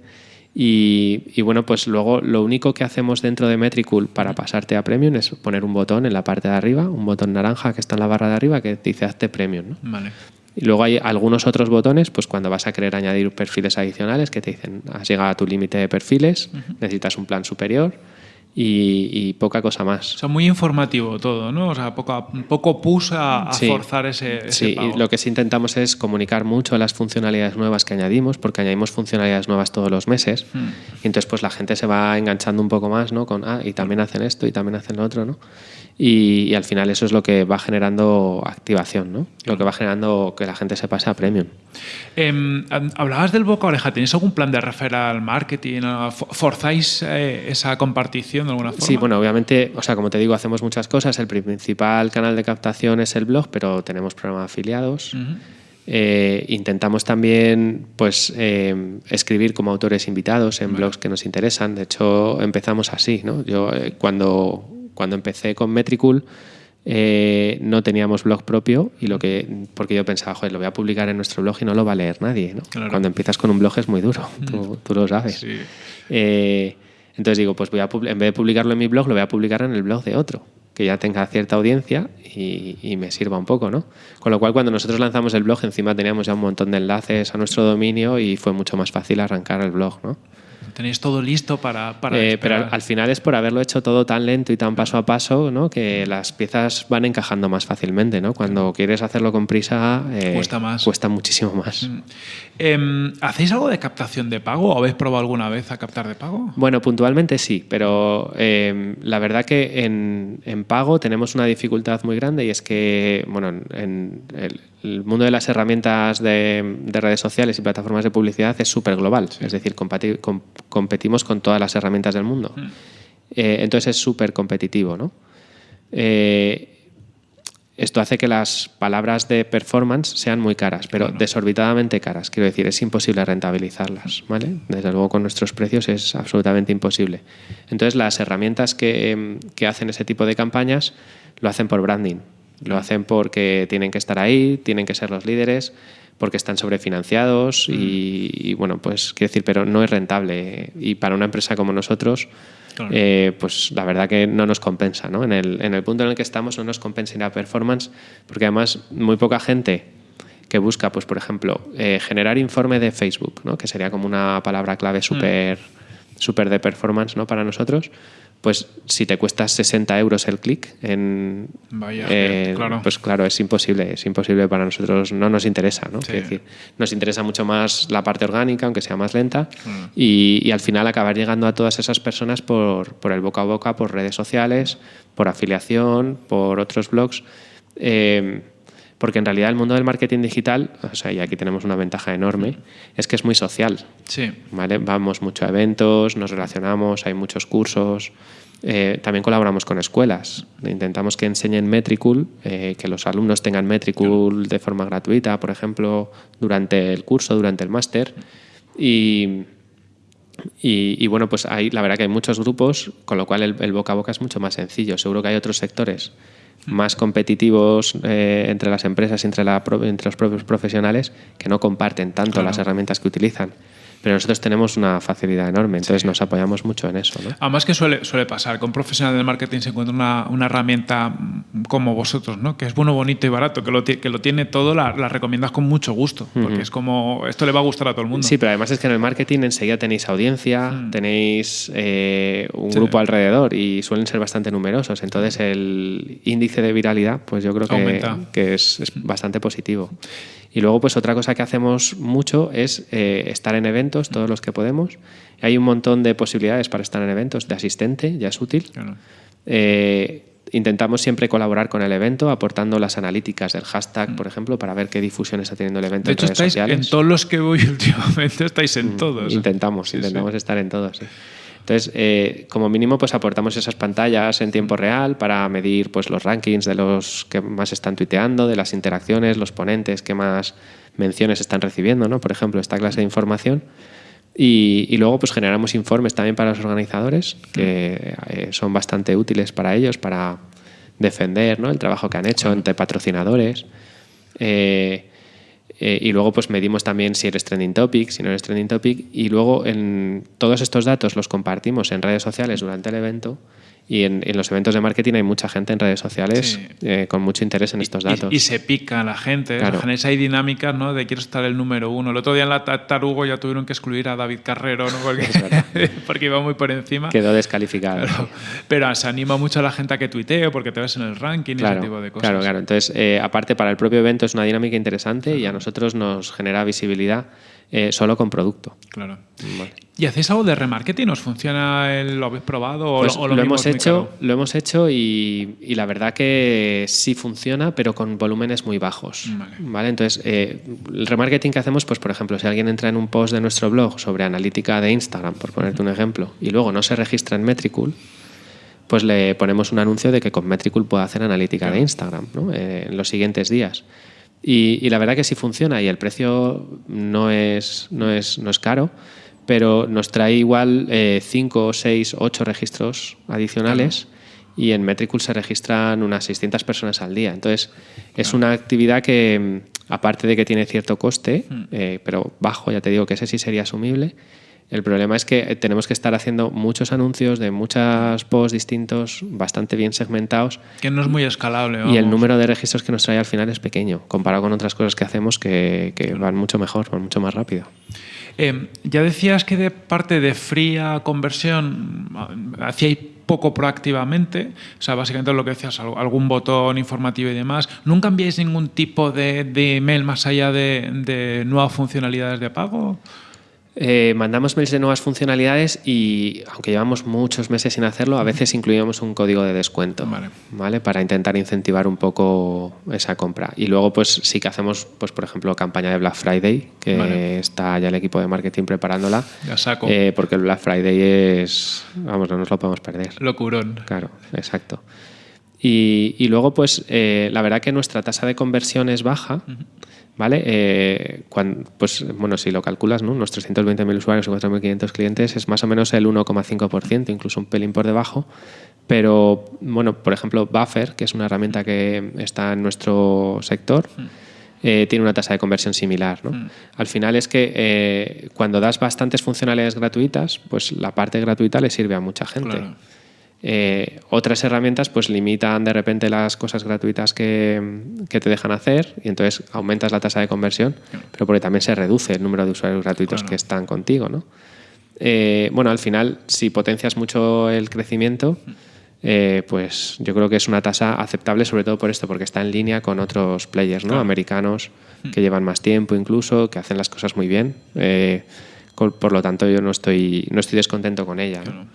Y, bueno, pues luego lo único que hacemos dentro de Metricool para pasarte a Premium es poner un botón en la parte de arriba, un botón naranja que está en la barra de arriba que dice hazte Premium. Vale. Y luego hay algunos otros botones, pues cuando vas a querer añadir perfiles adicionales que te dicen has llegado a tu límite de perfiles, necesitas un plan superior y, poca cosa más. O sea, muy informativo todo, ¿no? O sea, poco, poco pus a, forzar ese, Sí, y lo que sí intentamos es comunicar mucho las funcionalidades nuevas que añadimos, porque añadimos funcionalidades nuevas todos los meses. Hmm. Y entonces, pues la gente se va enganchando un poco más, ¿no? Con, ah, y también hacen esto y también hacen lo otro, ¿no? Y, al final eso es lo que va generando activación, ¿no? Lo que va generando que la gente se pase a premium. Em, hablabas del boca oreja, ¿tenéis algún plan de referral marketing? ¿Forzáis eh, esa compartición de alguna forma? Sí, bueno, obviamente, o sea, como te digo, hacemos muchas cosas. El principal canal de captación es el blog, pero tenemos programas afiliados. Eh, intentamos también pues, eh, escribir como autores invitados en blogs que nos interesan. De hecho, empezamos así. ¿no? Yo cuando cuando empecé con Metricool eh, no teníamos blog propio y lo que porque yo pensaba, joder, lo voy a publicar en nuestro blog y no lo va a leer nadie. Cuando empiezas con un blog es muy duro, tú, lo sabes. Eh, entonces digo, pues voy a en vez de publicarlo en mi blog, lo voy a publicar en el blog de otro que ya tenga cierta audiencia y, y, me sirva un poco, ¿no? Con lo cual, cuando nosotros lanzamos el blog, encima teníamos ya un montón de enlaces a nuestro dominio y fue mucho más fácil arrancar el blog, ¿no? Tenéis todo listo para... para eh, pero al, final es por haberlo hecho todo tan lento y tan paso a paso ¿no? que las piezas van encajando más fácilmente. ¿no? Cuando quieres hacerlo con prisa, eh, cuesta, más. cuesta muchísimo más. Mm. Em, ¿Hacéis algo de captación de pago o habéis probado alguna vez a captar de pago? Bueno, puntualmente sí, pero em, la verdad que en, en, pago tenemos una dificultad muy grande y es que bueno, en el, el mundo de las herramientas de, redes sociales y plataformas de publicidad es súper global, es decir, competimos con todas las herramientas del mundo. Hmm. Eh, entonces es súper competitivo. ¿no? Eh, esto hace que las palabras de performance sean muy caras, pero desorbitadamente caras. Quiero decir, es imposible rentabilizarlas. ¿vale? Desde luego con nuestros precios es absolutamente imposible. Entonces las herramientas que, que hacen ese tipo de campañas lo hacen por branding. Lo hacen porque tienen que estar ahí, tienen que ser los líderes, porque están sobrefinanciados y, bueno, pues quiero decir, pero no es rentable. Y para una empresa como nosotros, eh, pues la verdad que no nos compensa. ¿no? En, el, en el punto en el que estamos no nos compensa la performance, porque además muy poca gente que busca, pues por ejemplo, eh, generar informe de Facebook, ¿no? que sería como una palabra clave súper súper de performance ¿no? para nosotros pues si te cuesta 60 euros el clic en Vaya, claro. pues claro es imposible es imposible para nosotros no nos interesa ¿no? decir, nos interesa mucho más la parte orgánica aunque sea más lenta mm. y, al final acabar llegando a todas esas personas por, por, el boca a boca por redes sociales por afiliación por otros blogs eh, porque en realidad el mundo del marketing digital, o sea, y aquí tenemos una ventaja enorme, es que es muy social. Sí. ¿vale? Vamos mucho a eventos, nos relacionamos, hay muchos cursos. Eh, también colaboramos con escuelas. Intentamos que enseñen Metricool, eh, que los alumnos tengan Metricool de forma gratuita, por ejemplo, durante el curso, durante el máster. Y, y, bueno, pues hay, la verdad que hay muchos grupos, con lo cual el, el boca a boca es mucho más sencillo. Seguro que hay otros sectores más competitivos eh, entre las empresas y entre, la, entre los propios profesionales que no comparten tanto las herramientas que utilizan pero nosotros tenemos una facilidad enorme, entonces nos apoyamos mucho en eso. ¿no? Además que suele, suele pasar, con profesionales del marketing se encuentra una, una, herramienta como vosotros, ¿no? que es bueno, bonito y barato, que lo, que lo tiene todo, la, la recomiendas con mucho gusto, porque es como, esto le va a gustar a todo el mundo. Sí, pero además es que en el marketing enseguida tenéis audiencia, mm. tenéis eh, un grupo alrededor y suelen ser bastante numerosos, entonces el índice de viralidad, pues yo creo que, que es, es bastante positivo. Y luego, pues otra cosa que hacemos mucho es eh, estar en eventos todos los que podemos. Hay un montón de posibilidades para estar en eventos de asistente, ya es útil. Eh, intentamos siempre colaborar con el evento, aportando las analíticas del hashtag, por ejemplo, para ver qué difusión está teniendo el evento de hecho, en redes estáis sociales. En todos los que voy (laughs) últimamente estáis en Mm, todos. Intentamos, intentamos estar en todos. sí. Entonces, eh, como mínimo, pues aportamos esas pantallas en tiempo real para medir pues, los rankings de los que más están tuiteando, de las interacciones, los ponentes que más menciones están recibiendo, ¿no? Por ejemplo, esta clase de información. Y, y luego pues generamos informes también para los organizadores que eh, son bastante útiles para ellos, para defender ¿no? el trabajo que han hecho entre patrocinadores. Eh, eh, y luego pues medimos también si eres trending topic, si no eres trending topic. Y luego en todos estos datos los compartimos en redes sociales durante el evento. Y en, en los eventos de marketing hay mucha gente en redes sociales Sí. eh, con mucho interés en estos datos. Y, y se pica la gente. Claro. O sea, Hay dinámicas ¿no? de quiero estar el número uno. El otro día en la Ta- Tarugo ya tuvieron que excluir a David Carrero ¿no? porque, (laughs) porque iba muy por encima. Quedó descalificado. Pero, pero se anima mucho a la gente a que tuitee porque te ves en el ranking y ese tipo de cosas. Claro, claro. Entonces, eh, aparte, para el propio evento es una dinámica interesante y a nosotros nos genera visibilidad eh, solo con producto. Claro. Vale. ¿Y hacéis algo de remarketing? ¿Os funciona? El, ¿Lo habéis probado? Pues o lo, hemos hecho, lo hemos hecho y, y la verdad que sí funciona, pero con volúmenes muy bajos. Vale. Entonces, eh, el remarketing que hacemos, pues por ejemplo, si alguien entra en un post de nuestro blog sobre analítica de Instagram, por ponerte un ejemplo, y luego no se registra en Metricool, pues le ponemos un anuncio de que con Metricool puede hacer analítica de Instagram ¿no? Eh, en los siguientes días. Y, y la verdad que sí funciona y el precio no es, no es, no es caro, pero nos trae igual 5, 6, 8 registros adicionales y en Metricool se registran unas 600 personas al día. Entonces, es una actividad que, mm, aparte de que tiene cierto coste, eh, pero bajo, ya te digo que ese sí sería asumible, el problema es que tenemos que estar haciendo muchos anuncios de muchos posts distintos, bastante bien segmentados, Que no es muy escalable. y el vamos. número de registros que nos trae al final es pequeño, comparado con otras cosas que hacemos que, que van mucho mejor, van mucho más rápido. Eh, ya decías que de parte de fría conversión hacíais poco proactivamente, o sea, básicamente lo que decías, al- algún botón informativo y demás. ¿Nunca enviáis ningún tipo de, de email más allá de, de nuevas funcionalidades de pago? Eh, mandamos mails de nuevas funcionalidades y, aunque llevamos muchos meses sin hacerlo, a veces incluíamos un código de descuento, Vale. ¿vale? Para intentar incentivar un poco esa compra. Y luego, pues sí que hacemos, pues por ejemplo, campaña de Black Friday, que Vale. está ya el equipo de marketing preparándola. Ya saco. eh, porque el Black Friday es, vamos, no nos lo podemos perder. Locurón. Claro, exacto. Y, y luego, pues, eh, la verdad que nuestra tasa de conversión es baja, ¿vale? Eh, pues, bueno, si lo calculas, ¿no? Unos 320.000 usuarios y 4.500 clientes es más o menos el 1,5%, incluso un pelín por debajo. Pero, bueno, por ejemplo, Buffer, que es una herramienta que está en nuestro sector, eh, tiene una tasa de conversión similar. ¿no? Al final es que eh, cuando das bastantes funcionalidades gratuitas, pues la parte gratuita le sirve a mucha gente. Claro. Eh, otras herramientas pues limitan de repente las cosas gratuitas que, que te dejan hacer y entonces aumentas la tasa de conversión, pero porque también se reduce el número de usuarios gratuitos que están contigo. ¿no? Eh, bueno, al final, si potencias mucho el crecimiento, eh, pues yo creo que es una tasa aceptable, sobre todo por esto, porque está en línea con otros players ¿no? Claro. americanos que llevan más tiempo incluso, que hacen las cosas muy bien. Por lo tanto, yo no estoy, no estoy descontento con ella. ¿no?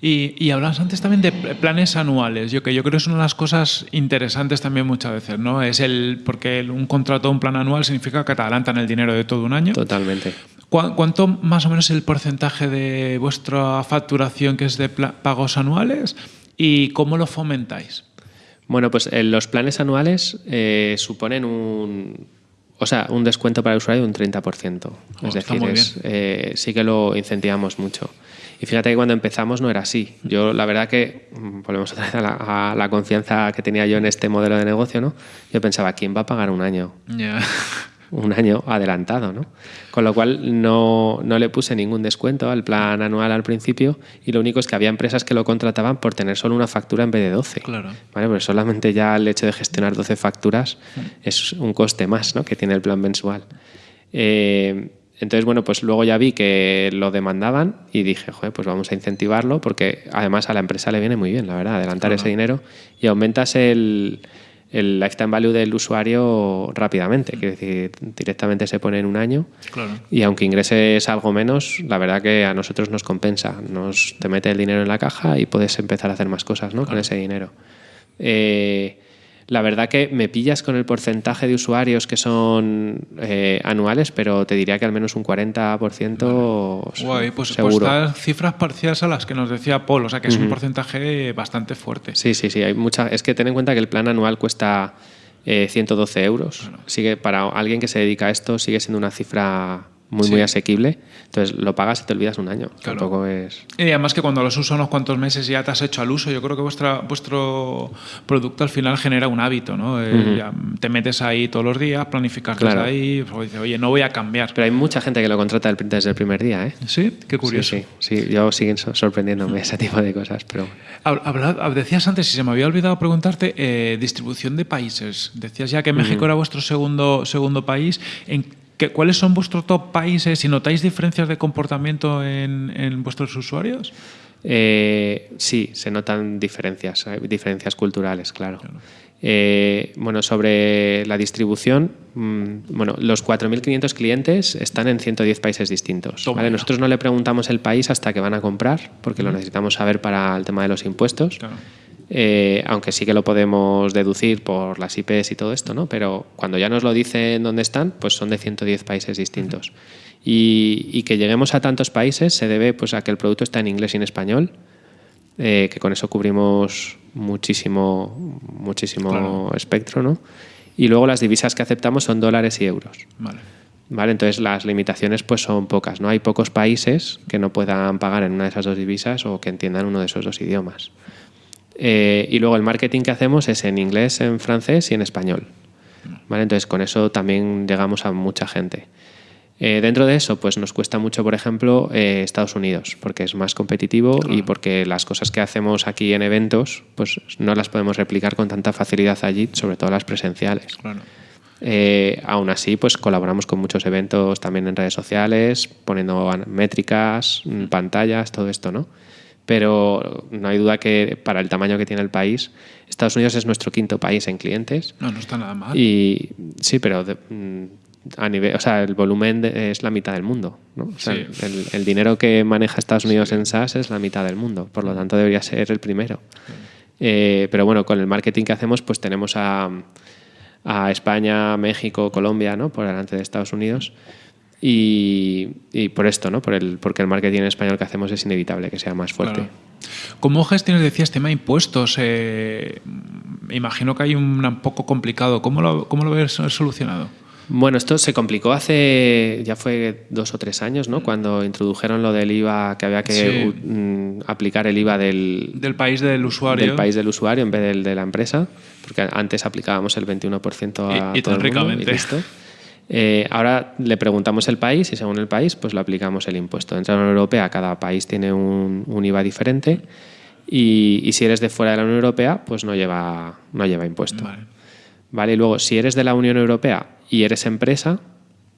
Y, y hablabas antes también de pl- planes anuales. Yo que yo creo que es una de las cosas interesantes también muchas veces, ¿no? Es el porque un contrato, un plan anual significa que te adelantan el dinero de todo un año. Totalmente. ¿Cu- ¿Cuánto más o menos es el porcentaje de vuestra facturación que es de pagos anuales y cómo lo fomentáis? Bueno, pues eh, los planes anuales eh, suponen un, o sea, un descuento para el usuario de un 30%. Oh, es decir, es, eh, sí que lo incentivamos mucho. Y fíjate que cuando empezamos no era así. Yo, la verdad que, mm, volvemos otra vez a la, a la confianza que tenía yo en este modelo de negocio, ¿no? Yo pensaba, ¿quién va a pagar un año? Ya. (laughs) un año adelantado, ¿no? Con lo cual no, no le puse ningún descuento al plan anual al principio y lo único es que había empresas que lo contrataban por tener solo una factura en vez de 12. Claro. ¿Vale? Pues solamente ya el hecho de gestionar 12 facturas es un coste más ¿no? que tiene el plan mensual. Eh, entonces, bueno, pues luego ya vi que lo demandaban y dije, joder, pues vamos a incentivarlo porque además a la empresa le viene muy bien, la verdad, adelantar Claro. ese dinero y aumentas el, el lifetime value del usuario rápidamente. Quiere decir, directamente se pone en un año. Y aunque ingreses algo menos, la verdad que a nosotros nos compensa. Nos, te mete el dinero en la caja y puedes empezar a hacer más cosas ¿no? con ese dinero. Eh, la verdad que me pillas con el porcentaje de usuarios que son eh, anuales, pero te diría que al menos un 40% Guay, pues, seguro. Pues cifras parciales a las que nos decía Paul, o sea que es un porcentaje bastante fuerte. Sí, sí, sí. Hay mucha, es que ten en cuenta que el plan anual cuesta 112 eh, euros. Sigue, para alguien que se dedica a esto sigue siendo una cifra muy, muy asequible. Entonces lo pagas y te olvidas un año. Tampoco es. Y además que cuando los usas unos cuantos meses ya te has hecho al uso, yo creo que vuestra, vuestro producto al final genera un hábito, ¿no? Eh, te metes ahí todos los días, planificas claro. ahí, pues dices, oye, no voy a cambiar. Pero hay mucha gente que lo contrata desde el primer día, ¿eh? Sí, qué curioso. Sí, sí, yo siguen sorprendiéndome ese (laughs) tipo de cosas, pero. decías antes, si se me había olvidado preguntarte, eh, distribución de países. Decías ya que México era vuestro segundo, segundo país. ¿En ¿Cuáles son vuestros top países? ¿Si notáis diferencias de comportamiento en, vuestros usuarios? Eh, sí, se notan diferencias, diferencias culturales, claro. Eh, bueno, sobre la distribución, mm, bueno, los 4.500 clientes están en 110 países distintos. Nosotros no le preguntamos el país hasta que van a comprar, porque lo necesitamos saber para el tema de los impuestos. Eh, aunque sí que lo podemos deducir por las IPs y todo esto, ¿no? Pero cuando ya nos lo dicen dónde están, pues son de 110 países distintos. y, que lleguemos a tantos países se debe pues, a que el producto está en inglés y en español, eh, que con eso cubrimos muchísimo, muchísimo espectro, ¿no? Y luego las divisas que aceptamos son dólares y euros. Vale. ¿Vale? Entonces las limitaciones pues son pocas, ¿no? Hay pocos países que no puedan pagar en una de esas dos divisas o que entiendan uno de esos dos idiomas. Eh, y luego el marketing que hacemos es en inglés, en francés y en español. ¿Vale? Entonces con eso también llegamos a mucha gente. Eh, dentro de eso, pues nos cuesta mucho, por ejemplo, eh, Estados Unidos, porque es más competitivo y porque las cosas que hacemos aquí en eventos, pues no las podemos replicar con tanta facilidad allí, sobre todo las presenciales. aún así, pues colaboramos con muchos eventos también en redes sociales, poniendo métricas, pantallas, todo esto, ¿no? Pero no hay duda que para el tamaño que tiene el país, Estados Unidos es nuestro quinto país en clientes. No, no está nada mal. Y sí, pero mm, a nivel, o sea, el volumen es la mitad del mundo. ¿no? el, dinero que maneja Estados Unidos en SaaS es la mitad del mundo, por lo tanto debería ser el primero. Eh, pero bueno, con el marketing que hacemos, pues tenemos a, a España, México, Colombia, ¿no? por delante de Estados Unidos. Y, por esto, ¿no? Por el, porque el marketing en español que hacemos es inevitable que sea más fuerte. ¿Cómo gestiones, decías, tema impuestos? Eh, imagino que hay un, poco complicado. ¿Cómo lo, cómo lo ves solucionado? Bueno, esto se complicó hace, ya fue dos o tres años, ¿no? Cuando introdujeron lo del IVA, que había que mm, aplicar el IVA del, del país del usuario. Del país del usuario en vez del de la empresa, porque antes aplicábamos el 21% a y, todo el mundo, y listo. Eh, ahora le preguntamos el país y según el país pues lo aplicamos el impuesto. Dentro de la Unión Europea cada país tiene un, IVA diferente y, si eres de fuera de la Unión Europea pues no lleva, no lleva impuesto. Vale. Y luego si eres de la Unión Europea y eres empresa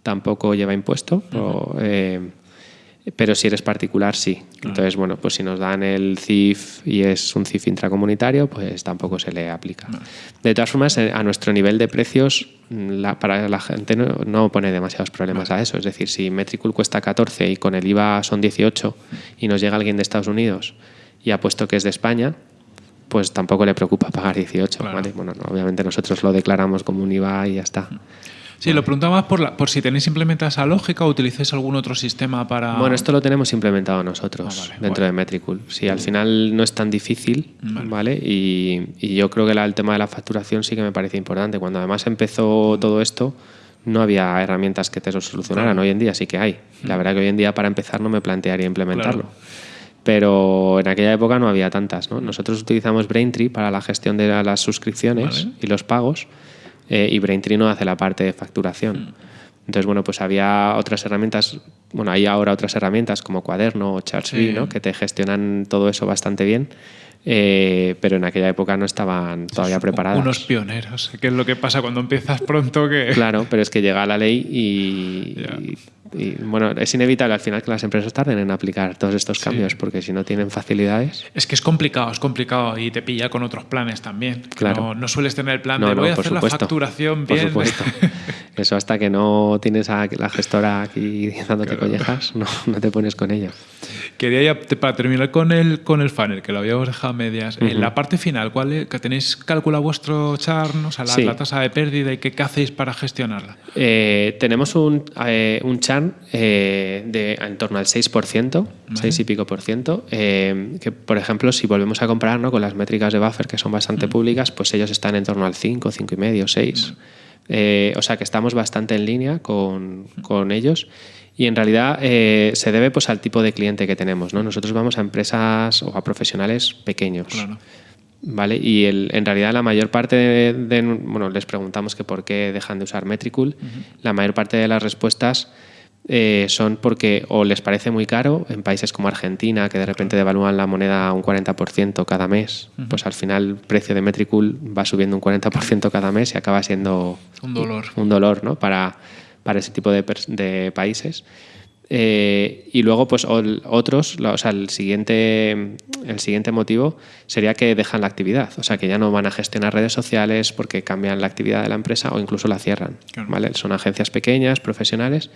tampoco lleva impuesto. Pero si eres particular, sí. Entonces, bueno, pues si nos dan el CIF y es un CIF intracomunitario, pues tampoco se le aplica. De todas formas, eh, a nuestro nivel de precios, para la gente no, pone demasiados problemas a eso. Es decir, si Metricool cuesta 14 y con el IVA son 18 y nos llega alguien de Estados Unidos y ha puesto que es de España, pues tampoco le preocupa pagar 18. Bueno, obviamente nosotros lo declaramos como un IVA y ya está. Sí, lo preguntaba más por, por si tenéis implementada esa lógica o utilizáis algún otro sistema para... Bueno, esto lo tenemos implementado nosotros ah, dentro de Metricool. Sí, al final no es tan difícil, ¿vale? Y, yo creo que el tema de la facturación sí que me parece importante. Cuando además empezó todo esto, no había herramientas que te lo solucionaran. Hoy en día sí que hay. La verdad que hoy en día para empezar no me plantearía implementarlo. Pero en aquella época no había tantas. ¿no? Nosotros utilizamos Braintree para la gestión de las suscripciones y los pagos eh, y Braintree no hace la parte de facturación. Mm. Entonces, bueno, pues había otras herramientas, bueno, hay ahora otras herramientas como Cuaderno o Chartsby, ¿no? que te gestionan todo eso bastante bien, eh, pero en aquella época no estaban todavía preparadas. Unos pioneros, que es lo que pasa cuando empiezas pronto que... Claro, pero es que llega la ley y, (laughs) y, bueno, es inevitable al final que las empresas tarden en aplicar todos estos cambios, porque si no tienen facilidades... Es que es complicado, es complicado y te pilla con otros planes también. Claro. No, sueles tener el plan de voy a hacer la facturación bien. Por supuesto. (laughs) Eso hasta que no tienes a la gestora aquí dándote collejas, no, no, te pones con ello. Quería ya, para terminar con el, con el funnel, que lo habíamos dejado a medias, en la parte final, ¿cuál es, que tenéis calculado vuestro churn, o sea, la, tasa de pérdida y qué, qué hacéis para gestionarla? Eh, tenemos un, eh, un eh, de en torno al 6%, 6 y pico por ciento, que por ejemplo, si volvemos a comparar con las métricas de buffer, que son bastante públicas, pues ellos están en torno al 5, 5 y medio, 6. Eh, o sea que estamos bastante en línea con, con ellos y en realidad eh, se debe pues, al tipo de cliente que tenemos. ¿no? Nosotros vamos a empresas o a profesionales pequeños. ¿Vale? Y el, en realidad la mayor parte de, Bueno, les preguntamos que por qué dejan de usar Metricool. La mayor parte de las respuestas eh, son porque o les parece muy caro en países como Argentina, que de repente devalúan la moneda un 40% cada mes, pues al final el precio de Metricool va subiendo un 40% cada mes y acaba siendo un dolor, un dolor ¿no? para, para ese tipo de, de países. Eh, y luego, pues otros, o sea, el siguiente, el siguiente motivo sería que dejan la actividad, o sea, que ya no van a gestionar redes sociales porque cambian la actividad de la empresa o incluso la cierran. ¿vale? Son agencias pequeñas, profesionales,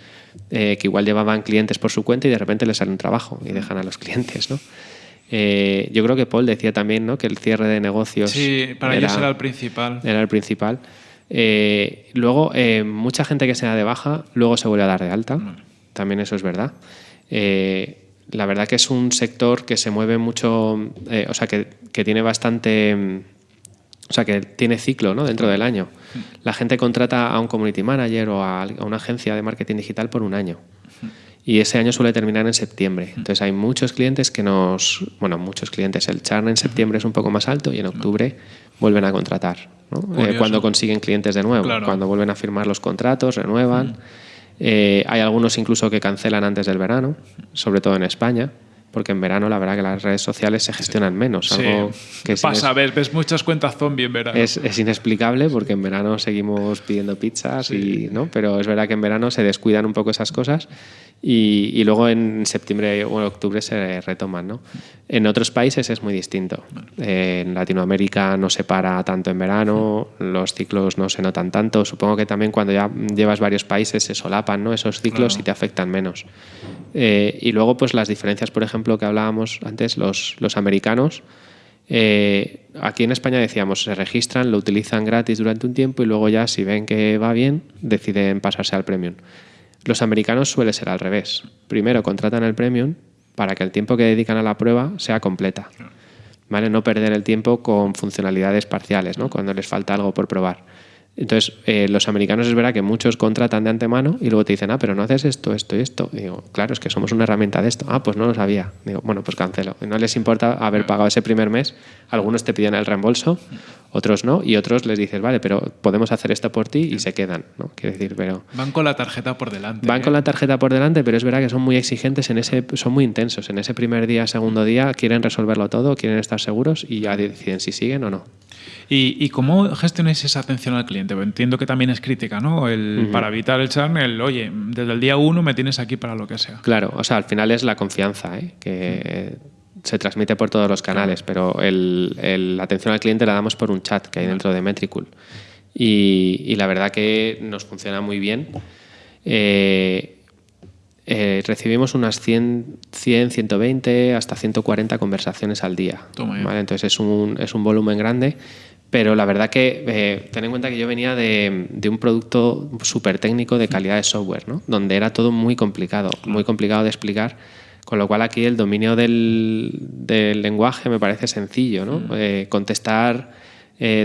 eh, que igual llevaban clientes por su cuenta y de repente les sale un trabajo y dejan a los clientes. ¿no? Eh, yo creo que Paul decía también ¿no? que el cierre de negocios. Sí, para ellos era el principal. Era el principal. luego, mucha gente que se da de baja, luego se vuelve a dar de alta también eso es verdad. Eh, la verdad que es un sector que se mueve mucho, eh, o sea, que, tiene bastante, o sea, que tiene ciclo ¿no? dentro del año. La gente contrata a un community manager o a, una agencia de marketing digital por un año. Y ese año suele terminar en septiembre. Entonces hay muchos clientes que nos... Bueno, muchos clientes. El churn en septiembre es un poco más alto y en octubre vuelven a contratar. Eh, cuando consiguen clientes de nuevo. Cuando vuelven a firmar los contratos, renuevan. Eh, hay algunos incluso que cancelan antes del verano, sobre todo en España, porque en verano la verdad que las redes sociales se gestionan menos. Algo que pasa, ves, ves, muchas cuentas zombie en verano. Es, es, inexplicable porque en verano seguimos pidiendo pizzas, y, ¿no? pero es verdad que en verano se descuidan un poco esas cosas y, luego en septiembre o octubre se retoman. ¿no? En otros países es muy distinto. en Latinoamérica no se para tanto en verano, los ciclos no se notan tanto. Supongo que también cuando ya llevas varios países se solapan ¿no? esos ciclos y te afectan menos. Eh, y luego pues las diferencias, por ejemplo, que hablábamos antes, los, los americanos. Eh, aquí en España decíamos, se registran, lo utilizan gratis durante un tiempo y luego ya si ven que va bien, deciden pasarse al premium. Los americanos suele ser al revés. Primero contratan el premium para que el tiempo que dedican a la prueba sea completa. ¿Vale? No perder el tiempo con funcionalidades parciales, ¿no? cuando les falta algo por probar. Entonces, eh, los americanos es verdad que muchos contratan de antemano y luego te dicen, ah, pero no haces esto, esto y esto. Digo, claro, es que somos una herramienta de esto. Ah, pues no lo sabía. Digo, bueno, pues cancelo. no les importa haber pagado ese primer mes. Algunos te piden el reembolso, otros no, y otros les dices, vale, pero podemos hacer esto por ti y se quedan, ¿no? Quiero decir, pero... Van con la tarjeta por delante. Van con ¿eh? la tarjeta por delante, pero es verdad que son muy exigentes en ese, son muy intensos. En ese primer día, segundo día, quieren resolverlo todo, quieren estar seguros y ya deciden si siguen o no. ¿Y, cómo gestionáis esa atención al cliente? Entiendo que también es crítica, ¿no? El, Para evitar el churn, el, oye, desde el día uno me tienes aquí para lo que sea. Claro, o sea, al final es la confianza, ¿eh? que se transmite por todos los canales, pero la atención al cliente la damos por un chat que hay dentro de Metricool. Y, la verdad que nos funciona muy bien. Eh, eh, recibimos unas 100, 100, 120, hasta 140 conversaciones al día. Entonces es un, es un volumen grande, pero la verdad que eh, ten en cuenta que yo venía de, de un producto súper técnico de calidad de software, ¿no? donde era todo muy complicado, muy complicado de explicar. Con lo cual aquí el dominio del, del lenguaje me parece sencillo. ¿no? Eh, contestar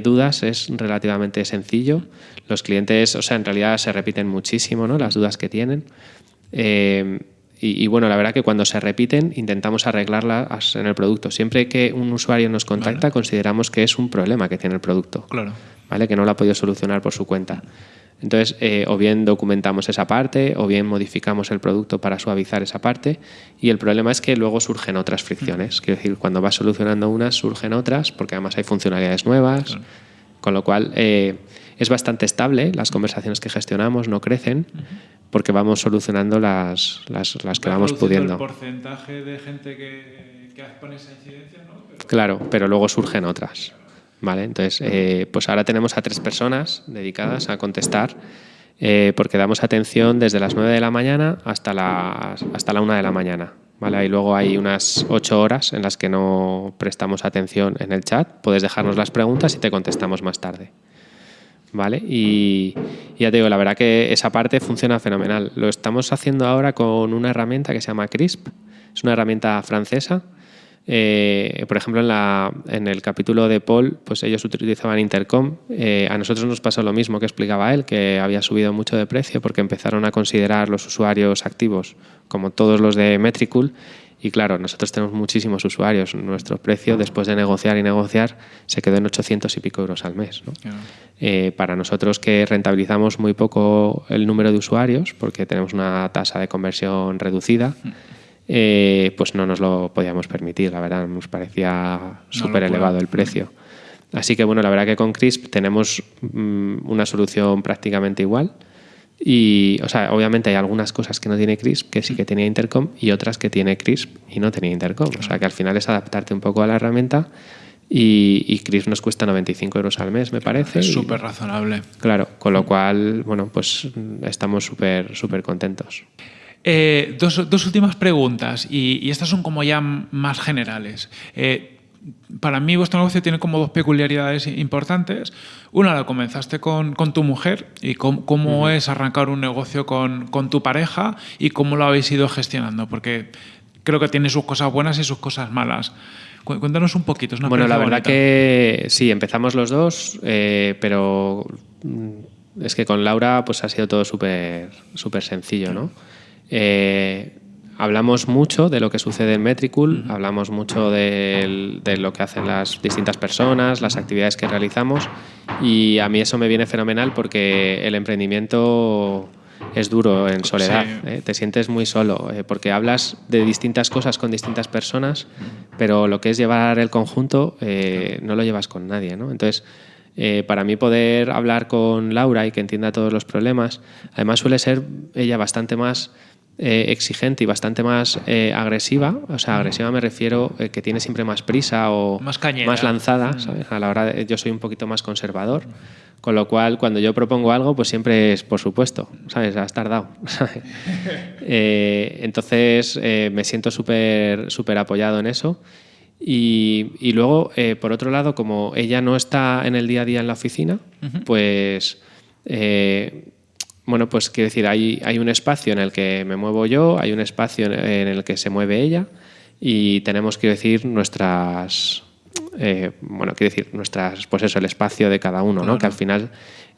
dudas es relativamente sencillo. Los clientes, o sea, en realidad se repiten muchísimo ¿no? las dudas que tienen. Eh, y, bueno, la verdad que cuando se repiten intentamos arreglarlas en el producto. Siempre que un usuario nos contacta consideramos que es un problema que tiene el producto. Claro. ¿Vale? Que no lo ha podido solucionar por su cuenta. Entonces, eh, o bien documentamos esa parte, o bien modificamos el producto para suavizar esa parte. Y el problema es que luego surgen otras fricciones. Quiero decir, cuando vas solucionando unas, surgen otras, porque además hay funcionalidades nuevas. Con lo cual, eh, es bastante estable. Las conversaciones que gestionamos no crecen, porque vamos solucionando las, las, las que vamos pudiendo. el porcentaje de gente que, que pone esa incidencia, ¿no? Claro, pero luego surgen otras. ¿Vale? Entonces, eh, pues ahora tenemos a tres personas dedicadas a contestar eh, porque damos atención desde las 9 de la mañana hasta las, hasta la 1 de la mañana. ¿vale? Y luego hay unas 8 horas en las que no prestamos atención en el chat. Puedes dejarnos las preguntas y te contestamos más tarde. ¿Vale? Y, y ya te digo, la verdad que esa parte funciona fenomenal. Lo estamos haciendo ahora con una herramienta que se llama CRISP. Es una herramienta francesa eh, por ejemplo, en, la, en, el capítulo de Paul, pues ellos utilizaban Intercom. Eh, a nosotros nos pasó lo mismo que explicaba él, que había subido mucho de precio porque empezaron a considerar los usuarios activos como todos los de Metricool. Y claro, nosotros tenemos muchísimos usuarios. Nuestro precio, después de negociar y negociar, se quedó en 800 y pico euros al mes. Eh, para nosotros que rentabilizamos muy poco el número de usuarios, porque tenemos una tasa de conversión reducida, mm. Eh, pues no nos lo podíamos permitir, la verdad, nos parecía súper elevado el precio. Así que bueno, la verdad que con CRISP tenemos mm, una solución prácticamente igual. Y, o sea, obviamente hay algunas cosas que no tiene CRISP, que sí que tenía Intercom, y otras que tiene CRISP y no tenía Intercom. O sea, que al final es adaptarte un poco a la herramienta. Y, y CRISP nos cuesta 95 euros al mes, me parece. Es súper razonable. Claro, con lo cual, bueno, pues estamos súper, súper contentos. Eh, dos, últimas preguntas y, estas son como ya más generales. Eh, para mí vuestro negocio tiene como dos peculiaridades importantes. Una, la comenzaste con, tu mujer y cómo, es arrancar un negocio con, tu pareja y cómo lo habéis ido gestionando, porque creo que tiene sus cosas buenas y sus cosas malas. Cuéntanos un poquito. Es bueno, la verdad que sí, empezamos los dos, eh, pero mm, es que con Laura pues ha sido todo súper súper sencillo, ¿no? Eh, hablamos mucho de lo que sucede en Metricool, hablamos mucho de, lo que hacen las distintas personas, las actividades que realizamos y a mí eso me viene fenomenal porque el emprendimiento es duro en soledad, ¿eh? te sientes muy solo eh, porque hablas de distintas cosas con distintas personas, pero lo que es llevar el conjunto no lo llevas con nadie. ¿no? Entonces, para mí poder hablar con Laura y que entienda todos los problemas, además suele ser ella bastante más eh, exigente y bastante más eh, agresiva. O sea, agresiva me refiero eh, que tiene siempre más prisa o más, más lanzada. A la hora de, yo soy un poquito más conservador. Con lo cual, cuando yo propongo algo, pues siempre es por supuesto, ¿sabes? Has tardado. (laughs) (laughs) entonces, me siento súper súper apoyado en eso. Y, y luego, por otro lado, como ella no está en el día a día en la oficina, pues bueno, pues quiero decir, hay, hay un espacio en el que me muevo yo, hay un espacio en el que se mueve ella y tenemos, quiero decir, nuestras, eh, bueno, quiero decir, nuestras, pues eso, el espacio de cada uno, ¿no? Que al final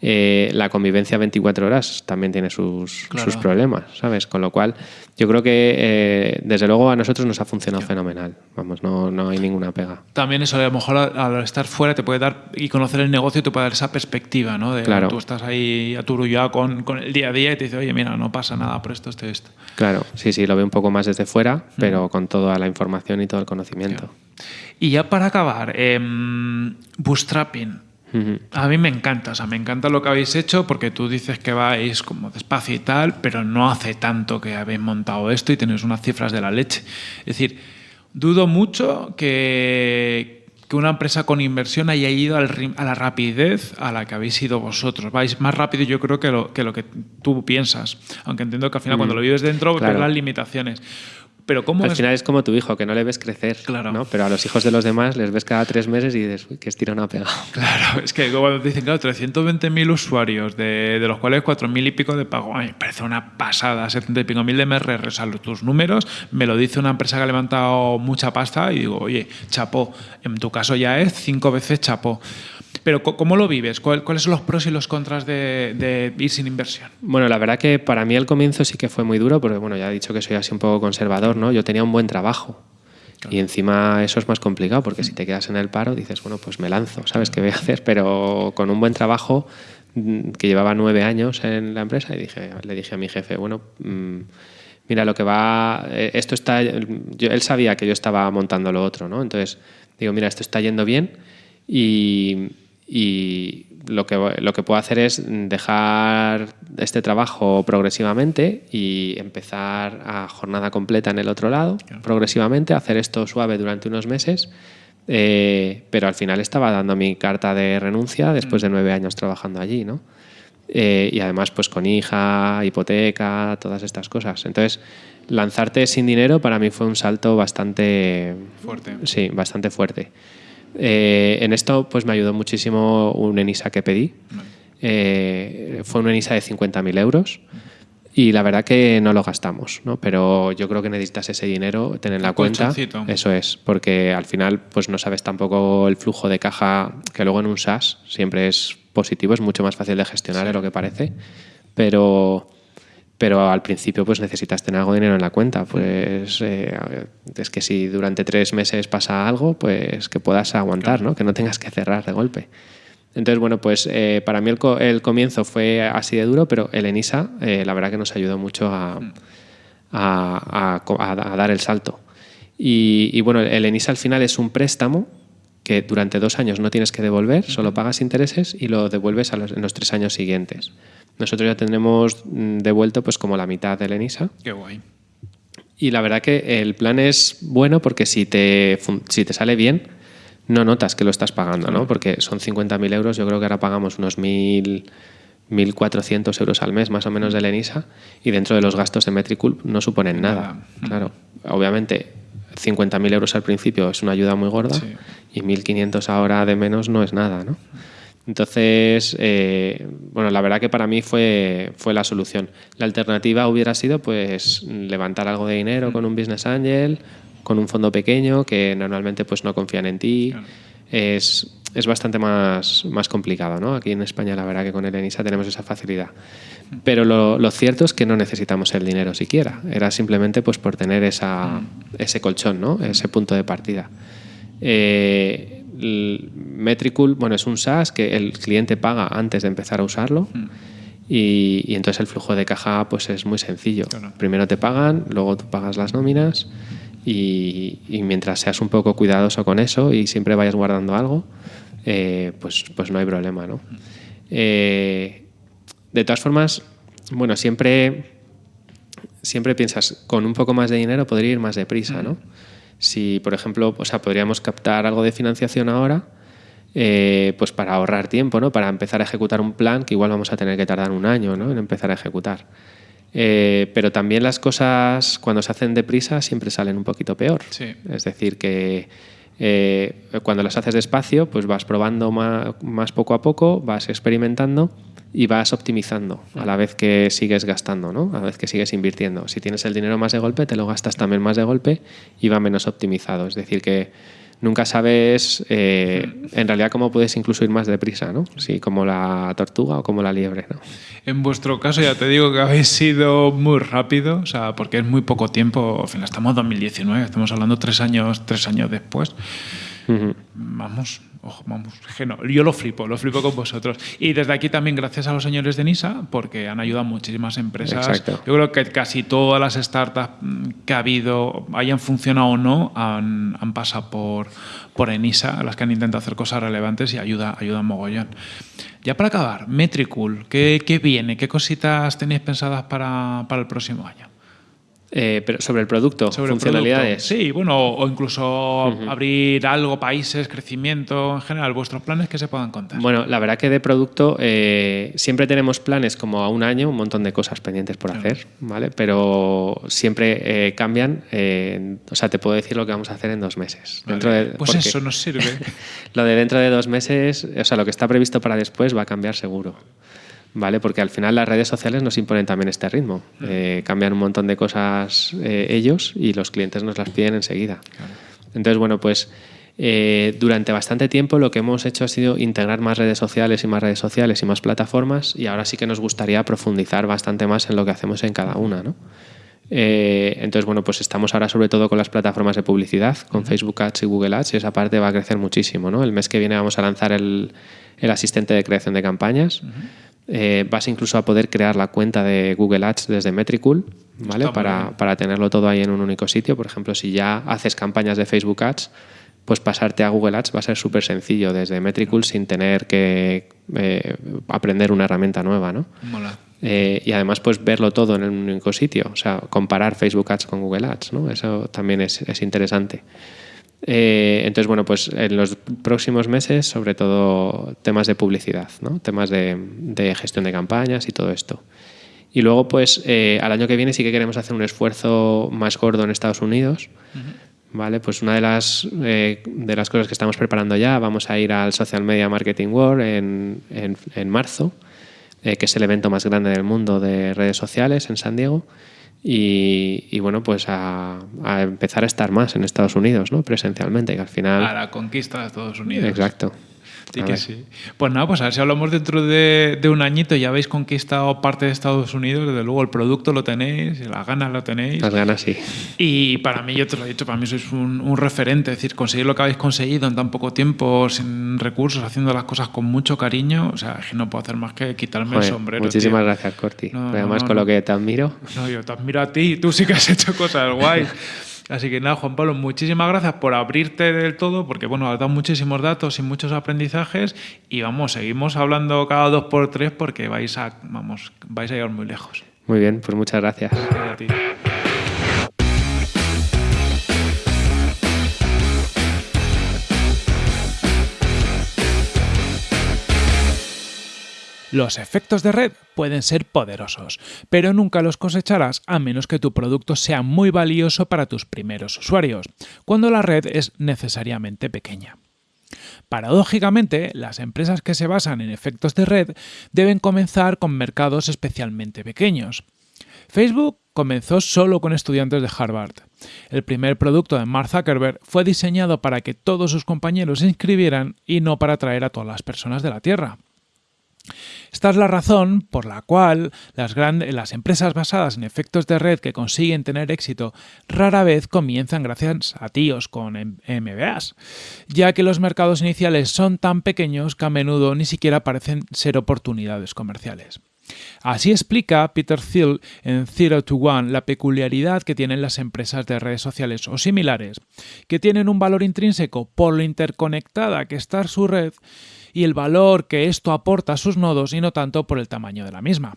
eh, la convivencia 24 horas también tiene sus, sus, problemas, ¿sabes? Con lo cual, yo creo que eh, desde luego a nosotros nos ha funcionado fenomenal. Vamos, no, no, hay ninguna pega. También eso, a lo mejor al estar fuera te puede dar y conocer el negocio te puede dar esa perspectiva, ¿no? De claro. tú estás ahí a tu ya con, con, el día a día y te dice, oye, mira, no pasa nada por esto, esto, esto. Claro, sí, sí, lo veo un poco más desde fuera, pero con toda la información y todo el conocimiento. Y ya para acabar, eh, bootstrapping. A mí me encanta, o sea, me encanta lo que habéis hecho porque tú dices que vais como despacio y tal, pero no hace tanto que habéis montado esto y tenéis unas cifras de la leche. Es decir, dudo mucho que, que una empresa con inversión haya ido al, a la rapidez a la que habéis ido vosotros. Vais más rápido yo creo que lo que, lo que tú piensas, aunque entiendo que al final cuando lo vives dentro ves las limitaciones. Pero ¿cómo Al final es como tu hijo, que no le ves crecer. Claro. ¿no? Pero a los hijos de los demás les ves cada tres meses y dices, uy, que estira una pega. (laughs) Claro, es que cuando te dicen, claro, 320.000 usuarios, de, de, los cuales 4.000 y pico de pago, me parece una pasada, 70 y pico mil de MRR, o sea, tus números, me lo dice una empresa que ha levantado mucha pasta y digo, oye, chapó, en tu caso ya es cinco veces chapó. Pero ¿cómo lo vives? ¿Cuáles son los pros y los contras de, ir sin inversión? Bueno, la verdad que para mí el comienzo sí que fue muy duro, porque bueno, ya he dicho que soy así un poco conservador, ¿no? Yo tenía un buen trabajo Y encima eso es más complicado porque si te quedas en el paro dices, bueno, pues me lanzo, ¿sabes qué voy a hacer? Pero con un buen trabajo mm, que llevaba nueve años en la empresa y dije, le dije a mi jefe, bueno, mm, mira, lo que va, eh, esto está, yo, él sabía que yo estaba montando lo otro, ¿no? Entonces digo, mira, esto está yendo bien y, y lo que, lo que puedo hacer es dejar este trabajo progresivamente y empezar a jornada completa en el otro lado, progresivamente, hacer esto suave durante unos meses. Eh, pero al final estaba dando mi carta de renuncia después de mm. nueve años trabajando allí, ¿no? Eh, y además, pues con hija, hipoteca, todas estas cosas. Entonces, lanzarte sin dinero para mí fue un salto bastante fuerte. Sí, bastante fuerte. Eh, en esto pues me ayudó muchísimo un ENISA que pedí. Eh, fue un ENISA de 50.000 euros y la verdad que no lo gastamos, ¿no? pero yo creo que necesitas ese dinero, tener en la cuenta. Eso es, porque al final pues no sabes tampoco el flujo de caja que luego en un SaaS siempre es positivo, es mucho más fácil de gestionar de lo que parece, pero pero al principio pues necesitas tener algo de dinero en la cuenta. Pues eh, es que si durante tres meses pasa algo, pues que puedas aguantar, ¿no? que no tengas que cerrar de golpe. Entonces, bueno, pues eh, para mí el, comienzo fue así de duro, pero el ENISA eh, la verdad que nos ayudó mucho a, dar el salto. Y, bueno, el ENISA al final es un préstamo que durante dos años no tienes que devolver, solo pagas intereses y lo devuelves en los tres años siguientes. Nosotros ya tenemos mm, devuelto pues como la mitad del ENISA. Qué guay. Y la verdad que el plan es bueno porque si te, si te sale bien, no notas que lo estás pagando, ¿no? Porque son 50.000 euros, yo creo que ahora pagamos unos 1.400 euros al mes más o menos del ENISA y dentro de los gastos de Metricool no suponen nada. Claro, obviamente 50.000 euros al principio es una ayuda muy gorda y 1.500 ahora de menos no es nada, ¿no? Entonces, eh, bueno, la verdad que para mí fue, fue la solución. La alternativa hubiera sido pues levantar algo de dinero con un business angel, con un fondo pequeño que normalmente pues no confían en ti. Es, es, bastante más, más complicado, ¿no? Aquí en España la verdad que con el ENISA tenemos esa facilidad. Mm. Pero lo, lo, cierto es que no necesitamos el dinero siquiera. Era simplemente pues por tener esa, mm. ese colchón, ¿no? Ese punto de partida. Eh, Metricool, bueno, es un SaaS que el cliente paga antes de empezar a usarlo. Hmm. Y, entonces el flujo de caja pues es muy sencillo. Primero te pagan, luego tú pagas las nóminas y, mientras seas un poco cuidadoso con eso y siempre vayas guardando algo, eh, pues, pues no hay problema. ¿no? Hmm. Eh, de todas formas, bueno, siempre, siempre piensas, con un poco más de dinero podría ir más deprisa, ¿no? Si, por ejemplo, o sea, podríamos captar algo de financiación ahora, eh, pues para ahorrar tiempo, ¿no? Para empezar a ejecutar un plan que igual vamos a tener que tardar un año, ¿no? En empezar a ejecutar. Eh, pero también las cosas cuando se hacen deprisa siempre salen un poquito peor. Es decir, que eh, cuando las haces despacio, pues vas probando más, poco a poco, vas experimentando y vas optimizando a la vez que sigues gastando, ¿no? a la vez que sigues invirtiendo. Si tienes el dinero más de golpe, te lo gastas también más de golpe y va menos optimizado. Es decir, que nunca sabes eh, en realidad cómo puedes incluso ir más deprisa, ¿no? Si como la tortuga o como la liebre, ¿no? En vuestro caso ya te digo que habéis sido muy rápido, o sea, porque es muy poco tiempo, final estamos en 2019, estamos hablando tres años, tres años después. Vamos, vamos, yo lo flipo, lo flipo con vosotros. Y desde aquí también gracias a los señores de NISA, porque han ayudado a muchísimas empresas. Yo creo que casi todas las startups que ha habido, hayan funcionado o no, han, han pasado por, por ENISA, las que han intentado hacer cosas relevantes y ayuda, ayuda mogollón. Ya para acabar, Metricool, ¿qué, ¿qué, viene? ¿Qué cositas tenéis pensadas para, para el próximo año? Eh, pero sobre el producto, sobre funcionalidades. Sí, bueno, o incluso abrir algo, países, crecimiento, en general, vuestros planes que se puedan contar. Bueno, la verdad que de producto eh, siempre tenemos planes como a un año, un montón de cosas pendientes por hacer, ¿vale? Pero siempre eh, cambian, o sea, te puedo decir lo que vamos a hacer en dos meses. Dentro de, pues eso nos sirve. (laughs) lo de dentro de dos meses, o sea, lo que está previsto para después va a cambiar seguro. ¿Vale? Porque al final las redes sociales nos imponen también este ritmo. Eh, cambian un montón de cosas eh, ellos y los clientes nos las piden enseguida. Entonces, bueno, pues eh, durante bastante tiempo lo que hemos hecho ha sido integrar más redes sociales y más redes sociales y más plataformas y ahora sí que nos gustaría profundizar bastante más en lo que hacemos en cada una, ¿no? Eh, entonces, bueno, pues estamos ahora sobre todo con las plataformas de publicidad, con Facebook Ads y Google Ads, y esa parte va a crecer muchísimo. ¿no? El mes que viene vamos a lanzar el, el asistente de creación de campañas. Eh, vas incluso a poder crear la cuenta de Google Ads desde Metricool, ¿vale? Para, para, tenerlo todo ahí en un único sitio. Por ejemplo, si ya haces campañas de Facebook Ads, pues pasarte a Google Ads va a ser súper sencillo desde Metricool sin tener que eh, aprender una herramienta nueva, ¿no? Mola. Eh, y además pues verlo todo en un único sitio, o sea, comparar Facebook Ads con Google Ads, ¿no? Eso también es, es interesante. Eh, entonces, bueno, pues en los próximos meses, sobre todo temas de publicidad, ¿no? temas de, de, gestión de campañas y todo esto. Y luego, pues eh, al año que viene sí que queremos hacer un esfuerzo más gordo en Estados Unidos. Uh -huh. ¿Vale? Pues una de las, eh, de las cosas que estamos preparando ya, vamos a ir al Social Media Marketing World en, en, en marzo, que es el evento más grande del mundo de redes sociales en San Diego. Y, y, bueno, pues a, a, empezar a estar más en Estados Unidos, ¿no? Presencialmente, que al final... A la conquista de Estados Unidos. Exacto. Sí que sí. Pues nada, pues a ver si hablamos dentro de, de, un añito, ya habéis conquistado parte de Estados Unidos, desde luego el producto lo tenéis, las ganas lo tenéis. Las ganas, sí. Y para mí, yo te lo he dicho, para mí sois un, un referente, es decir, conseguir lo que habéis conseguido en tan poco tiempo, sin recursos, haciendo las cosas con mucho cariño, o sea, que no puedo hacer más que quitarme Joder, el sombrero. Muchísimas tío. gracias, Corti. No, Además, no, con lo que te admiro. No, yo te admiro a ti, tú sí que has hecho cosas guays. (laughs) Así que nada, Juan Pablo, muchísimas gracias por abrirte del todo, porque bueno, has dado muchísimos datos y muchos aprendizajes y vamos, seguimos hablando cada dos por tres porque vais a, vamos, vais a llegar muy lejos. Muy bien, pues muchas gracias. A ti. Los efectos de red pueden ser poderosos, pero nunca los cosecharás a menos que tu producto sea muy valioso para tus primeros usuarios, cuando la red es necesariamente pequeña. Paradójicamente, las empresas que se basan en efectos de red deben comenzar con mercados especialmente pequeños. Facebook comenzó solo con estudiantes de Harvard. El primer producto de Mark Zuckerberg fue diseñado para que todos sus compañeros se inscribieran y no para atraer a todas las personas de la Tierra. Esta es la razón por la cual las, grandes, las empresas basadas en efectos de red que consiguen tener éxito rara vez comienzan gracias a tíos con MBAs, ya que los mercados iniciales son tan pequeños que a menudo ni siquiera parecen ser oportunidades comerciales. Así explica Peter Thiel en Zero to One la peculiaridad que tienen las empresas de redes sociales o similares, que tienen un valor intrínseco por lo interconectada que está su red y el valor que esto aporta a sus nodos y no tanto por el tamaño de la misma.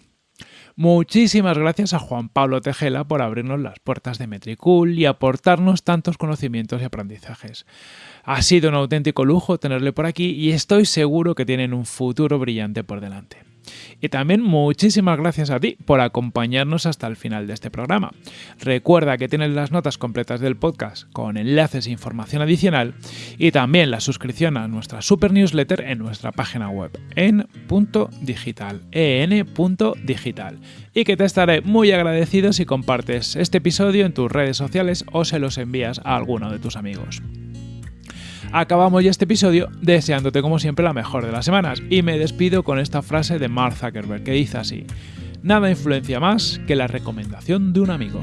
Muchísimas gracias a Juan Pablo Tejela por abrirnos las puertas de Metricool y aportarnos tantos conocimientos y aprendizajes. Ha sido un auténtico lujo tenerle por aquí y estoy seguro que tienen un futuro brillante por delante. Y también muchísimas gracias a ti por acompañarnos hasta el final de este programa. Recuerda que tienes las notas completas del podcast con enlaces e información adicional y también la suscripción a nuestra super newsletter en nuestra página web en digital, en.digital. Y que te estaré muy agradecido si compartes este episodio en tus redes sociales o se los envías a alguno de tus amigos acabamos ya este episodio deseándote como siempre la mejor de las semanas y me despido con esta frase de Mark Zuckerberg que dice así, nada influencia más que la recomendación de un amigo.